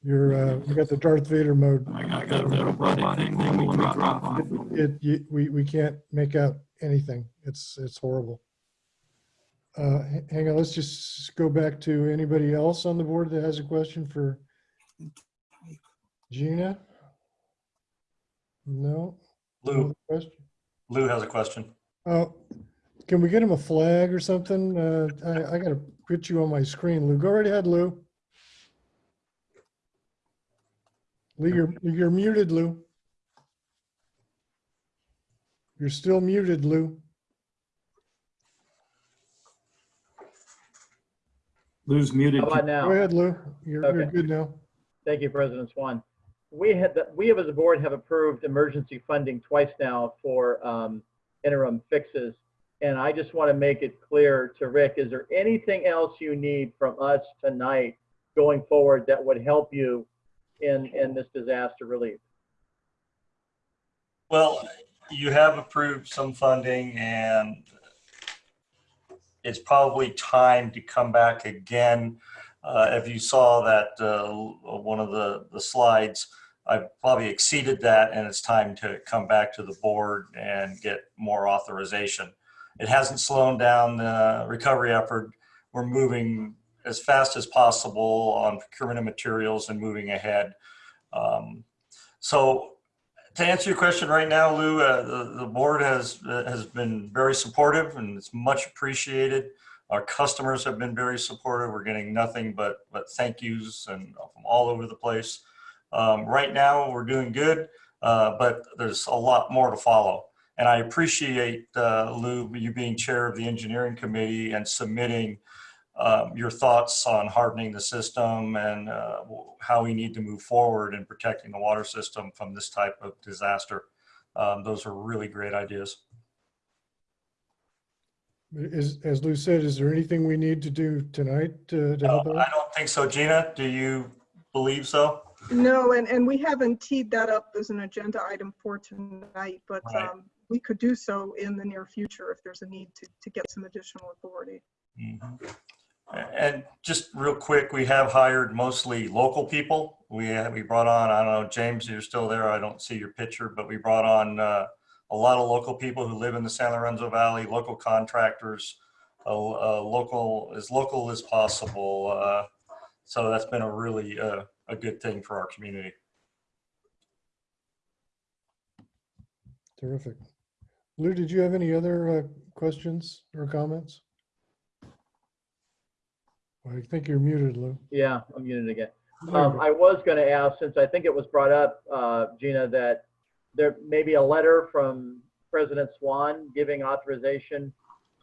you're, uh, you got the Darth Vader mode. It, you, we, we can't make out anything. It's, it's horrible. Uh, hang on, let's just go back to anybody else on the board that has a question for Gina? No? No Lou, question? Lou has a question. Oh, can we get him a flag or something? Uh, I, I gotta put you on my screen, Lou. Go right ahead, Lou. Lou, you're, you're muted, Lou. You're still muted, Lou. Lou's muted. How about now? Go ahead, Lou. You're, you're good now. Thank you, President Swan. We had, we have as a board have approved emergency funding twice now for um, interim fixes. And I just want to make it clear to Rick, is there anything else you need from us tonight going forward that would help you in, in this disaster relief? Well, you have approved some funding and it's probably time to come back again. Uh, if you saw that, uh, one of the, the slides, I probably exceeded that and it's time to come back to the board and get more authorization. It hasn't slowed down the recovery effort. We're moving as fast as possible on procurement of materials and moving ahead. Um, so to answer your question right now, Lou, uh, the, the board has, uh, has been very supportive and it's much appreciated. Our customers have been very supportive. We're getting nothing but, but thank yous and from all over the place. Um, right now, we're doing good, uh, but there's a lot more to follow. And I appreciate, uh, Lou, you being chair of the engineering committee and submitting um, your thoughts on hardening the system and uh, how we need to move forward in protecting the water system from this type of disaster. Um, those are really great ideas. Is, as Lou said, is there anything we need to do tonight to, to help out? I don't think so. Gina, do you believe so? No, and, and we haven't teed that up as an agenda item for tonight, but Right. um, we could do so in the near future if there's a need to, to get some additional authority. Mhm. And just real quick, we have hired mostly local people. We have, we brought on, I don't know, James, you're still there. I don't see your picture, but we brought on uh, a lot of local people who live in the San Lorenzo Valley, local contractors, uh, uh, local, as local as possible. Uh, So that's been a really, uh, a good thing for our community. Terrific. Lou, did you have any other uh, questions or comments? I think you're muted, Lou. Yeah, I'm muted again. Um. I was going to ask, since I think it was brought up, uh, Gina, that there may be a letter from President Swan giving authorization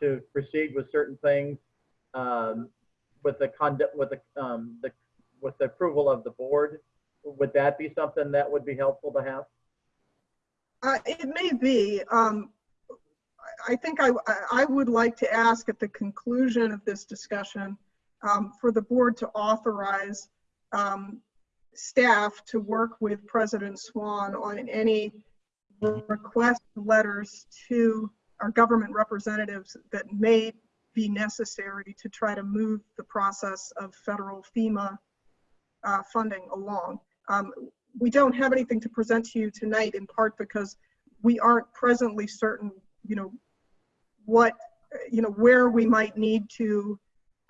to proceed with certain things um, with the conduct, with the, um, the, with the approval of the board. Would that be something that would be helpful to have? Uh, It may be. um, I think I, I would like to ask at the conclusion of this discussion um, for the board to authorize um, staff to work with President Swan on any request letters to our government representatives that may be necessary to try to move the process of federal FEMA uh, funding along. Um, we don't have anything to present to you tonight in part because we aren't presently certain, you know, what, you know, where we might need to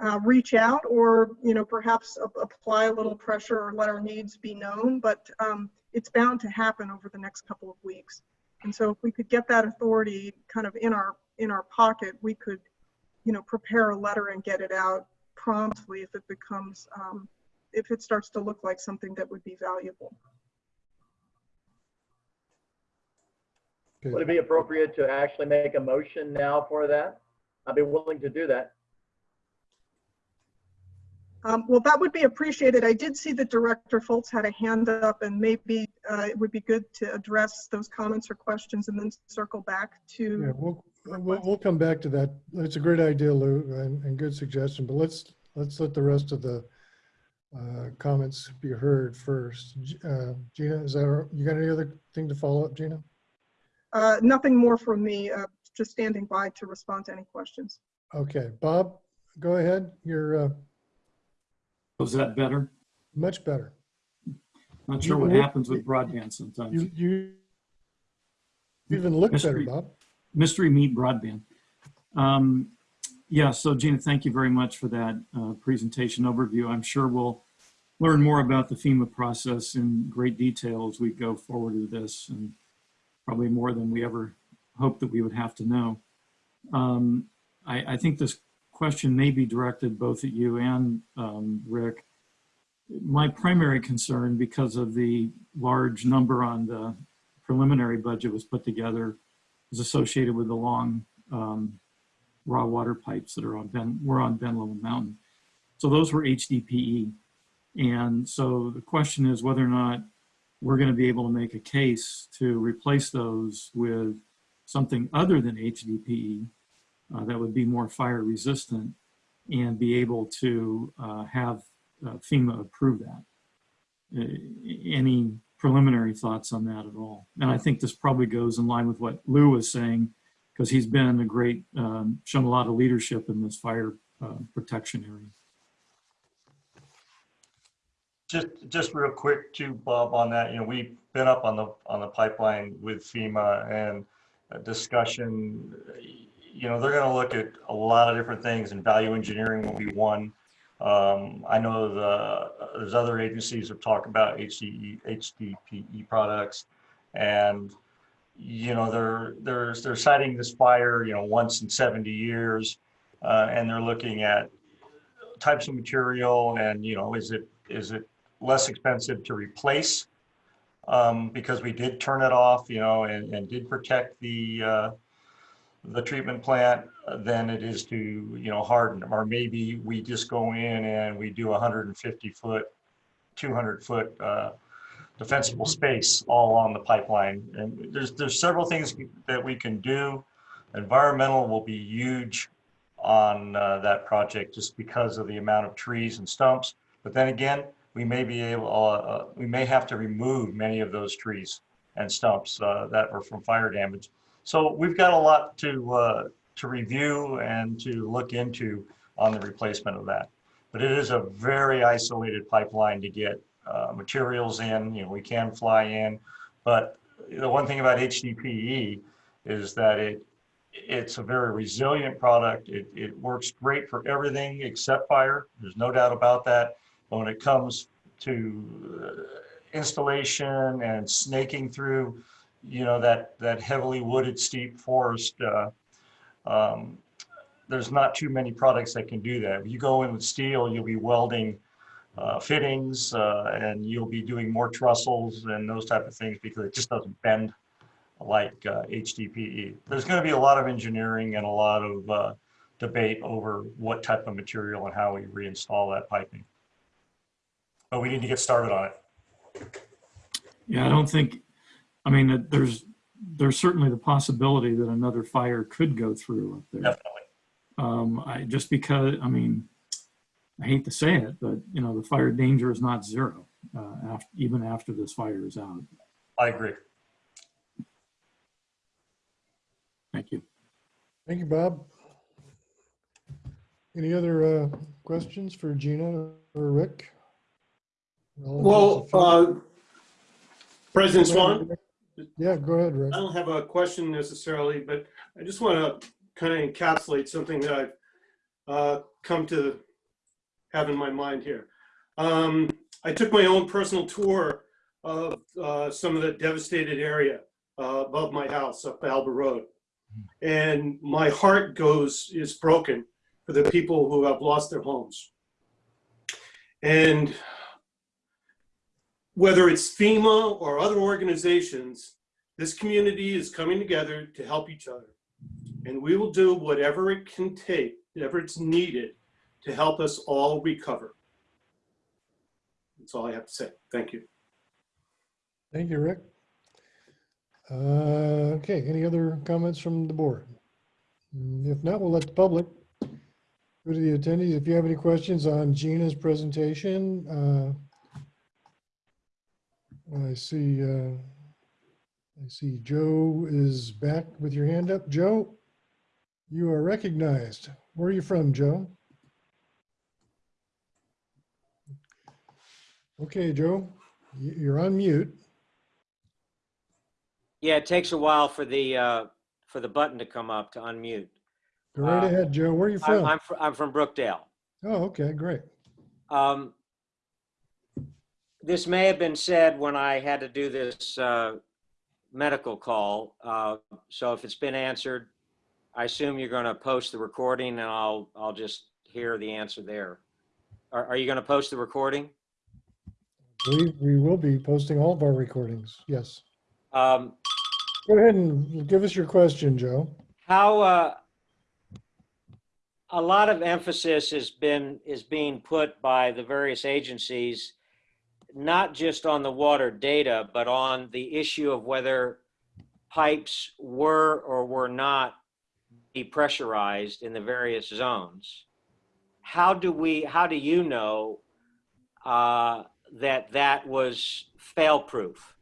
uh, reach out or, you know, perhaps apply a little pressure or let our needs be known, but um, it's bound to happen over the next couple of weeks. And so if we could get that authority kind of in our, in our pocket, we could, you know, prepare a letter and get it out promptly if it becomes, um, if it starts to look like something that would be valuable. Would it be appropriate to actually make a motion now for that? I'd be willing to do that. Um, Well, that would be appreciated. I did see that Director Fultz had a hand up and maybe uh, it would be good to address those comments or questions and then circle back Yeah, to, we'll, we'll, we'll come back to that. It's a great idea, Lou, and, and good suggestion, but let's, let's let the rest of the uh, comments be heard first. Uh, Gina, is that, you got any other thing to follow up, Gina? uh, nothing more from me, uh, just standing by to respond to any questions. Okay, Bob, go ahead. You're uh, Was that better? much better. Not sure You- what you- happens with broadband sometimes. You, you even look better, Mystery- Bob. Mystery Meat Broadband. Um, yeah, so Gina, thank you very much for that uh, presentation overview. I'm sure we'll learn more about the FEMA process in great detail as we go forward with this and probably more than we ever hoped that we would have to know. Um, I, I think this question may be directed both at you and um, Rick. My primary concern, because of the large number on the preliminary budget was put together, is associated with the long um, raw water pipes that are on Ben, were on Ben Lomond Mountain. So those were HDPE. And so the question is whether or not we're going to be able to make a case to replace those with something other than HDPE uh, that would be more fire resistant and be able to uh, have uh, FEMA approve that. Uh, any preliminary thoughts on that at all? And I think this probably goes in line with what Lou was saying, because he's been a great, um, shown a lot of leadership in this fire uh, protection area. Just, just real quick too, Bob, on that, you know, we've been up on the, on the pipeline with FEMA and discussion, you know, they're gonna look at a lot of different things and value engineering will be one. Um, I know the, there's other agencies that talk about HDE, HDPE products and, you know, they're, they're, they're citing this fire, you know, once in 70 years. Uh, and they're looking at types of material and, you know, is it, is it less expensive to replace um, because we did turn it off, you know, and, and did protect the uh, the treatment plant than it is to, you know, harden them. Or maybe we just go in and we do 150 foot, 200 foot uh, defensible space all on the pipeline. And there's there's several things that we can do. Environmental will be huge on uh, that project just because of the amount of trees and stumps. But then again, we may be able, uh, uh, we may have to remove many of those trees and stumps uh, that were from fire damage. So we've got a lot to uh, to review and to look into on the replacement of that. But it is a very isolated pipeline to get uh, materials in. You know, we can fly in, but the one thing about HDPE is that it it's a very resilient product. It, it works great for everything except fire. There's no doubt about that. But when it comes to uh, installation and snaking through, you know, that, that heavily wooded steep forest, uh, um, there's not too many products that can do that. If you go in with steel, you'll be welding uh, fittings uh, and you'll be doing more trussels and those type of things because it just doesn't bend like uh, HDPE. There's going to be a lot of engineering and a lot of uh, debate over what type of material and how we reinstall that piping. But we need to get started on it. Yeah, I don't think, I mean, there's, there's certainly the possibility that another fire could go through up there. Definitely. Um, I, just because, I mean, I hate to say it, but you know, the fire danger is not zero, uh, after, even after this fire is out. I agree. Thank you. Thank you, Bob. Any other uh, questions for Gina or Rick? Well, uh, President Swan? Yeah, go ahead, Rick. I don't have a question necessarily, but I just want to kind of encapsulate something that I've uh, come to have in my mind here. Um, I took my own personal tour of uh, some of the devastated area uh, above my house up Alba Road. And my heart goes, is broken for the people who have lost their homes. And whether it's FEMA or other organizations, this community is coming together to help each other. And we will do whatever it can take, whatever it's needed to help us all recover. That's all I have to say. Thank you. Thank you, Rick. Uh, Okay, any other comments from the board? If not, we'll let the public go to the attendees. If you have any questions on Gina's presentation, uh, I see, uh, I see Joe is back with your hand up. Joe, you are recognized. Where are you from, Joe? Okay, Joe, you're on mute. Yeah, it takes a while for the, uh, for the button to come up to unmute. Go right Uh, ahead, Joe. Where are you from? I'm, fr- I'm from Brookdale. Oh, okay, great. Um, this may have been said when I had to do this uh, medical call. Uh, so if it's been answered, I assume you're going to post the recording and I'll, I'll just hear the answer there. Are, are you going to post the recording? We, we will be posting all of our recordings, yes. Um, Go ahead and give us your question, Joe. how uh, a lot of emphasis has been is being put by the various agencies not just on the water data but on the issue of whether pipes were or were not depressurized in the various zones how do we how do you know uh, that that was fail proof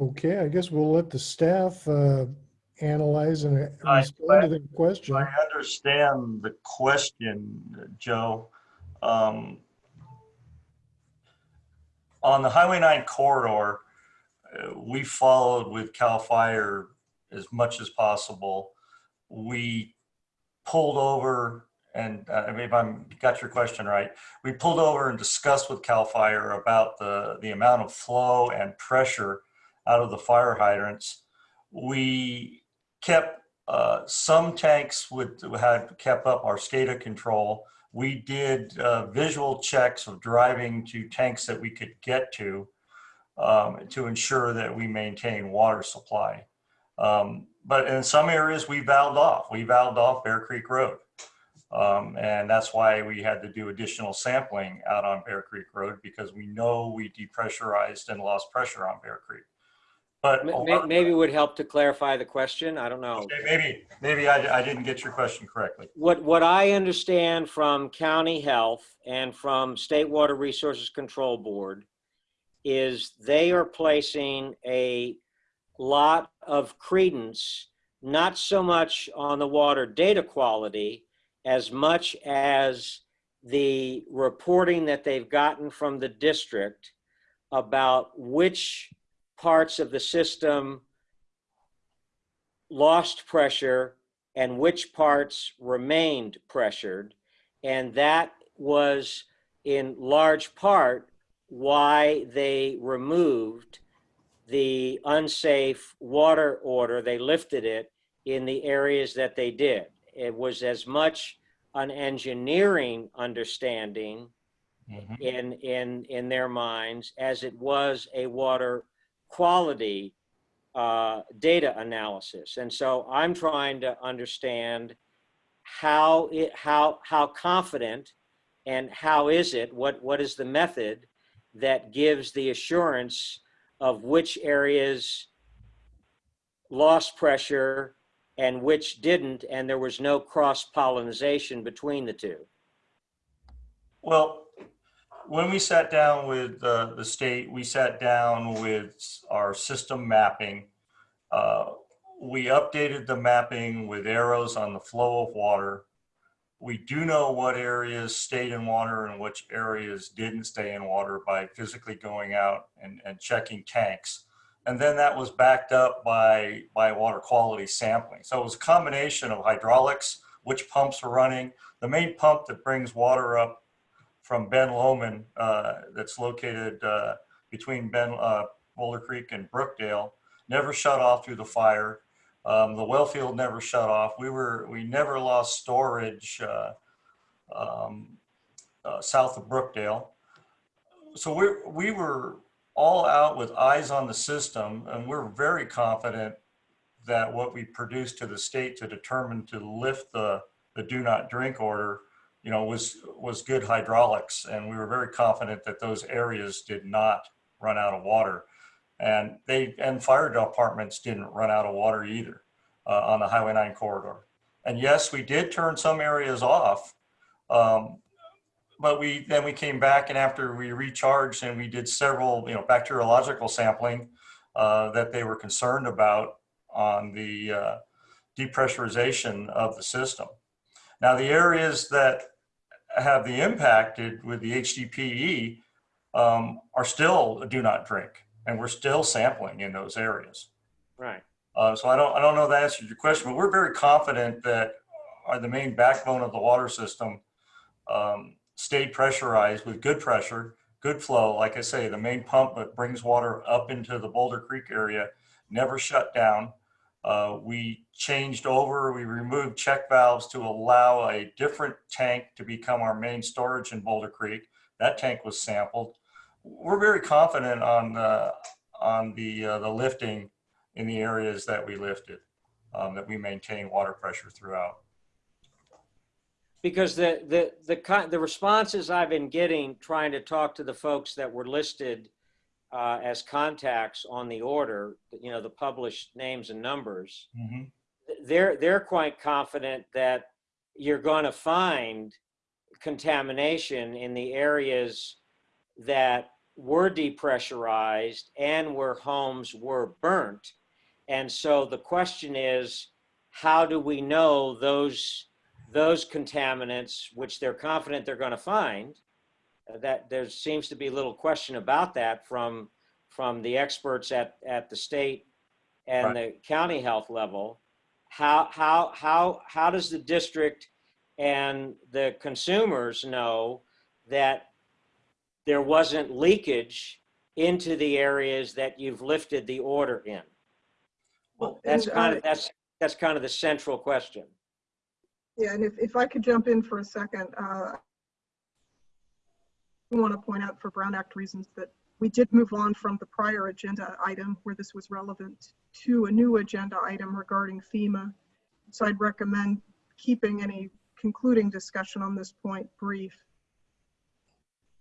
Okay, I guess we'll let the staff uh, analyze and uh, I- respond to the question. I understand the question, Joe. Um, On the Highway 9 corridor, uh, we followed with CAL FIRE as much as possible. We pulled over and uh, if I'm got your question right, we pulled over and discussed with CAL FIRE about the, the amount of flow and pressure out of the fire hydrants. We kept uh, some tanks would had kept up our SCADA control. We did uh, visual checks of driving to tanks that we could get to um, to ensure that we maintain water supply. Um, but in some areas, we valved off. We valved off Bear Creek Road. Um, and that's why we had to do additional sampling out on Bear Creek Road because we know we depressurized and lost pressure on Bear Creek. But Ma- a ma- lot- maybe it would help to clarify the question i don't know Okay, maybe, maybe I, I didn't get your question correctly. What, what I understand from county health and from State Water Resources Control Board is they are placing a lot of credence, not so much on the water data quality as much as the reporting that they've gotten from the district about which parts of the system lost pressure and which parts remained pressured. And that was in large part why they removed the unsafe water order. They lifted it in the areas that they did. It was as much an engineering understanding in in in their minds as it was a water quality uh, data analysis. And so I'm trying to understand how it how how confident and how is it what what is the method that gives the assurance of which areas lost pressure and which didn't and there was no cross pollination between the two Well, when we sat down with uh, the state, we sat down with our system mapping. Uh, We updated the mapping with arrows on the flow of water. We do know what areas stayed in water and which areas didn't stay in water by physically going out and, and checking tanks. And then that was backed up by, by water quality sampling. So it was a combination of hydraulics, which pumps are running. The main pump that brings water up from Ben Lomond, uh, that's located uh, between Ben, uh, Boulder Creek and Brookdale, never shut off through the fire. Um, the well field never shut off. We were, we never lost storage uh, um, uh, south of Brookdale. So we we were all out with eyes on the system, and we're very confident that what we produced to the state to determine to lift the the do not drink order, you know, was was good hydraulics, and we were very confident that those areas did not run out of water, and they and fire departments didn't run out of water either uh, on the Highway 9 corridor. And yes, we did turn some areas off, um, but we then we came back and after we recharged and we did several, you know, bacteriological sampling uh, that they were concerned about on the uh, depressurization of the system. Now, the areas that have the impacted with the HDPE um, are still do not drink, and we're still sampling in those areas. right Uh, so I don't, I don't know if that answers your question, but we're very confident that are the main backbone of the water system um, stayed pressurized with good pressure, good flow. Like I say, the main pump that brings water up into the Boulder Creek area never shut down. Uh, we changed over, we removed check valves to allow a different tank to become our main storage in Boulder Creek. That tank was sampled. We're very confident on, uh, on the, uh, the lifting in the areas that we lifted, um, that we maintain water pressure throughout. Because the the the the responses I've been getting trying to talk to the folks that were listed uh, as contacts on the order, you know, the published names and numbers, they're they're quite confident that you're going to find contamination in the areas that were depressurized and where homes were burnt. And so the question is, how do we know those those contaminants, which they're confident they're going to find, uh, that there seems to be little question about that from from the experts at at the state and the county health level. How how how how does the district and the consumers know that there wasn't leakage into the areas that you've lifted the order in? Well, That's kind uh, of that's that's kind of the central question. Yeah, and if, if I could jump in for a second, uh, I want to point out for Brown Act reasons that we did move on from the prior agenda item where this was relevant to a new agenda item regarding FEMA. So I'd recommend keeping any concluding discussion on this point brief.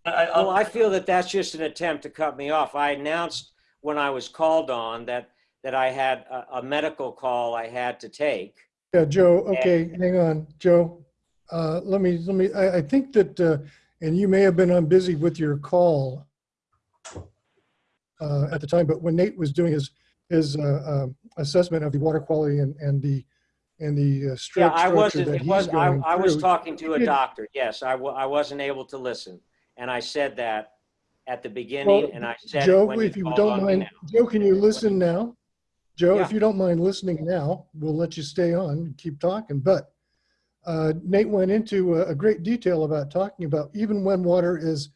well, I feel that that's just an attempt to cut me off. I announced when I was called on that that I had a, a medical call I had to take. Yeah, Joe, okay, hang on, Joe. Uh, let me, let me, I, I think that, uh, and you may have been on busy with your call uh, at the time, but when Nate was doing his, his uh, um, assessment of the water quality and, and the, and the uh, Yeah, I wasn't. that It was. I, I was talking to a doctor. Yes, I, I wasn't able to listen, and I said that at the beginning, Well, and I said Joe, if you don't mind. Joe, can you listen now? Joe, if you don't mind listening now, we'll let you stay on and keep talking. But uh, Nate went into a, a great detail about talking about even when water is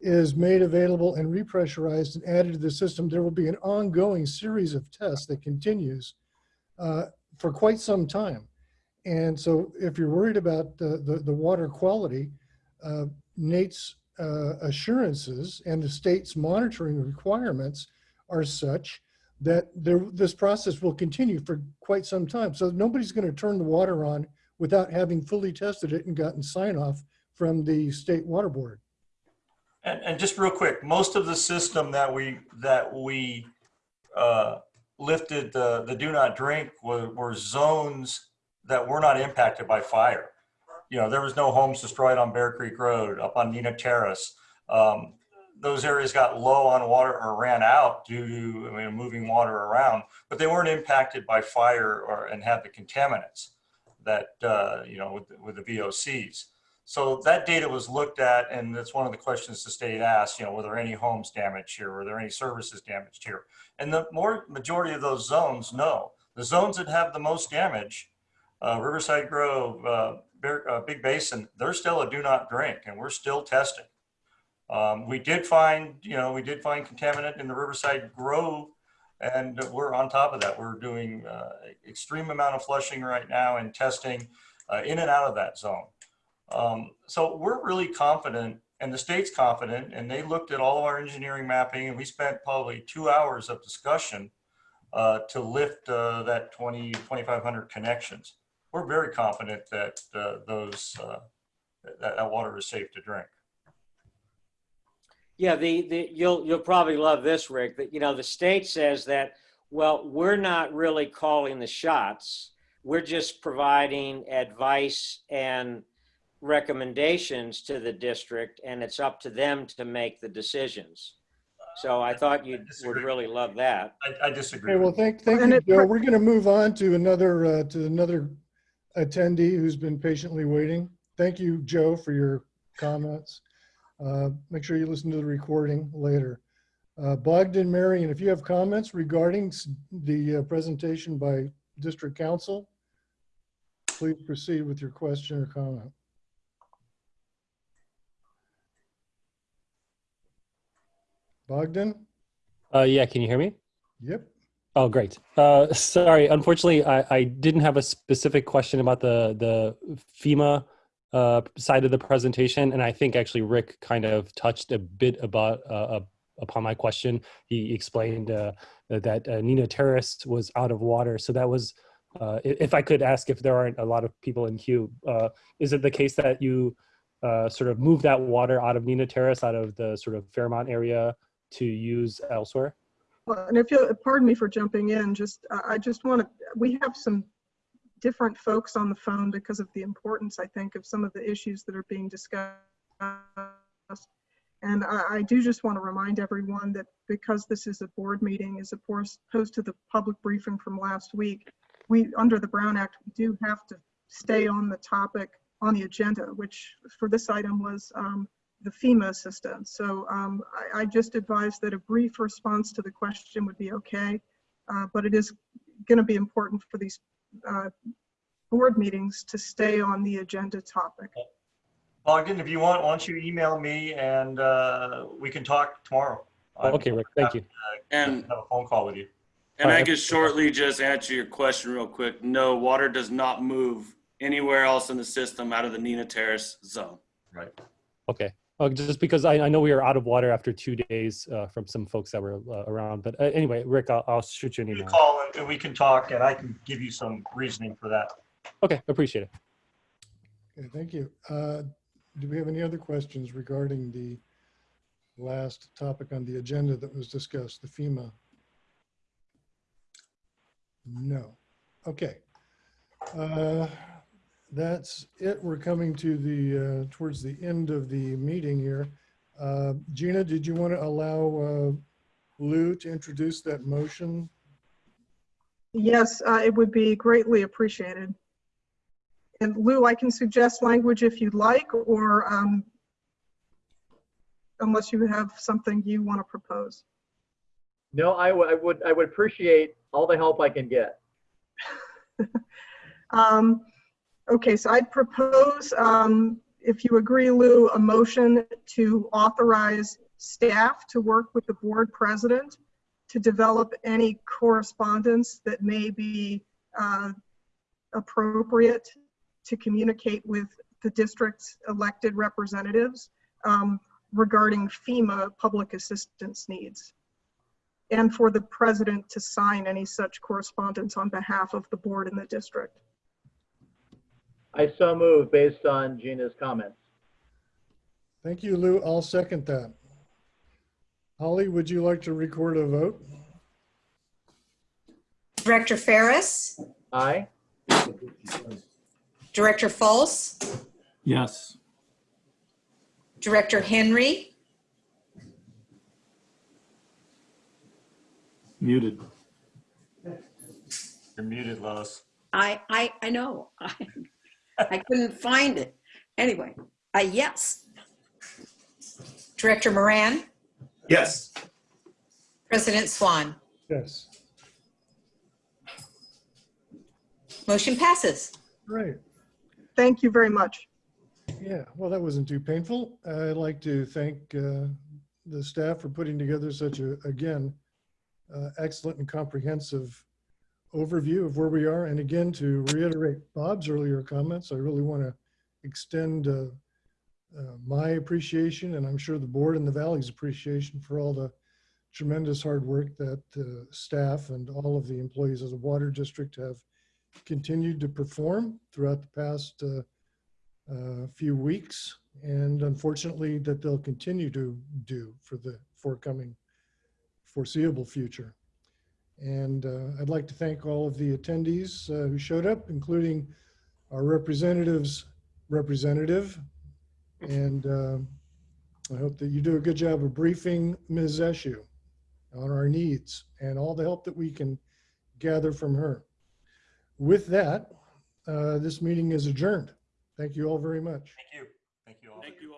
is made available and repressurized and added to the system, there will be an ongoing series of tests that continues uh, for quite some time. And so if you're worried about the, the, the water quality, uh, Nate's uh, assurances and the state's monitoring requirements are such that there, this process will continue for quite some time. So nobody's going to turn the water on without having fully tested it and gotten sign off from the state water board. And, and just real quick, most of the system that we, that we uh, lifted the, the do not drink were, were zones that were not impacted by fire. You know, there was no homes destroyed on Bear Creek Road, up on Nina Terrace. Um, those areas got low on water or ran out due to I mean, moving water around, but they weren't impacted by fire or and had the contaminants that uh, you know with, with the VOCs. So that data was looked at, and that's one of the questions the state asked. You know, were there any homes damaged here? Were there any services damaged here? And the more majority of those zones, no. The zones that have the most damage, uh, Riverside Grove, uh, uh, Big Basin, they're still a do not drink, and we're still testing. Um, we did find, you know, we did find contaminant in the Riverside Grove, and we're on top of that. We're doing uh, extreme amount of flushing right now and testing uh, in and out of that zone. Um, so we're really confident, and the state's confident, and they looked at all of our engineering mapping, and we spent probably two hours of discussion uh, to lift uh, that 20, 2,500 connections. We're very confident that uh, those uh, that, that water is safe to drink. Yeah, the, the you'll you'll probably love this, Rick. That you know the state says that well, we're not really calling the shots. We're just providing advice and recommendations to the district, and it's up to them to make the decisions. So I thought you would really love that. I, I disagree. Okay, well, thank, thank you, Joe. We're going to move on to another, uh, to another attendee who's been patiently waiting. Thank you, Joe, for your comments. Uh, Make sure you listen to the recording later. Uh, Bogdan Marion, if you have comments regarding the uh, presentation by district counsel, please proceed with your question or comment. Bogdan? Uh, yeah, can you hear me? Yep. Oh, great. Uh, sorry, unfortunately, I, I didn't have a specific question about the the FEMA uh, side of the presentation, and I think actually Rick kind of touched a bit about uh, upon my question. He explained uh, that uh, Nina Terrace was out of water, so that was. Uh, if I could ask, if there aren't a lot of people in queue, uh, is it the case that you sort of move that water out of Nina Terrace, out of the sort of Fairmont area, to use elsewhere? Well, and if you, pardon me for jumping in, just, I just want to, we have some different folks on the phone because of the importance, I think, of some of the issues that are being discussed. And I, I do just want to remind everyone that because this is a board meeting, as opposed to the public briefing from last week, we, under the Brown Act, we do have to stay on the topic on the agenda, which for this item was um, the FEMA assistance. So um, I, I just advise that a brief response to the question would be okay, uh, but it is going to be important for these uh, board meetings to stay on the agenda topic. Bogdan, if you want, why don't you email me and uh, we can talk tomorrow. I'm Okay, Rick, thank you. And have a phone call with you. And I could shortly just answer your question real quick. No, water does not move anywhere else in the system out of the Nina Terrace zone. Right. Okay. Uh, just because I, I know we are out of water after two days uh, from some folks that were uh, around. But uh, anyway, Rick, I'll, I'll shoot you an You email. call and- and we can talk and I can give you some reasoning for that. Okay, appreciate it. Okay, thank you. Uh, Do we have any other questions regarding the last topic on the agenda that was discussed, the FEMA? No. Okay. Uh, That's it. We're coming to the, uh, towards the end of the meeting here. Uh, Gina, did you want to allow uh, Lou to introduce that motion? Yes, uh, it would be greatly appreciated. And Lou, I can suggest language if you'd like, or um, unless you have something you want to propose. No, I would, I would, I would appreciate all the help I can get. Um, Okay, so I'd propose, um, if you agree, Lou, a motion to authorize staff to work with the board president to develop any correspondence that may be uh, appropriate to communicate with the district's elected representatives. Um, regarding FEMA public assistance needs, and for the president to sign any such correspondence on behalf of the board and the district. I so move based on Gina's comments. Thank you, Lou. I'll second that. Holly, would you like to record a vote? Director Ferris, Aye. Director Fultz, Yes. Director Henry, Muted. You're muted, Lois. I, I, I know. I, I couldn't find it. Anyway, uh, yes. Director Moran, Yes. President Swan. Yes. Motion passes. Right. Thank you very much. Yeah, well, that wasn't too painful. I'd like to thank uh, the staff for putting together such a, again, uh, excellent and comprehensive overview of where we are. And again, to reiterate Bob's earlier comments, I really want to extend uh, uh, my appreciation, and I'm sure the board and the Valley's appreciation for all the tremendous hard work that uh, staff and all of the employees of the Water District have continued to perform throughout the past uh, uh, few weeks, and unfortunately that they'll continue to do for the forthcoming foreseeable future. And uh, I'd like to thank all of the attendees uh, who showed up, including our representatives representative. And uh, I hope that you do a good job of briefing Ms. Eshoo on our needs and all the help that we can gather from her. With that, uh, this meeting is adjourned. Thank you all very much. Thank you. Thank you all. Thank you all. Thank you.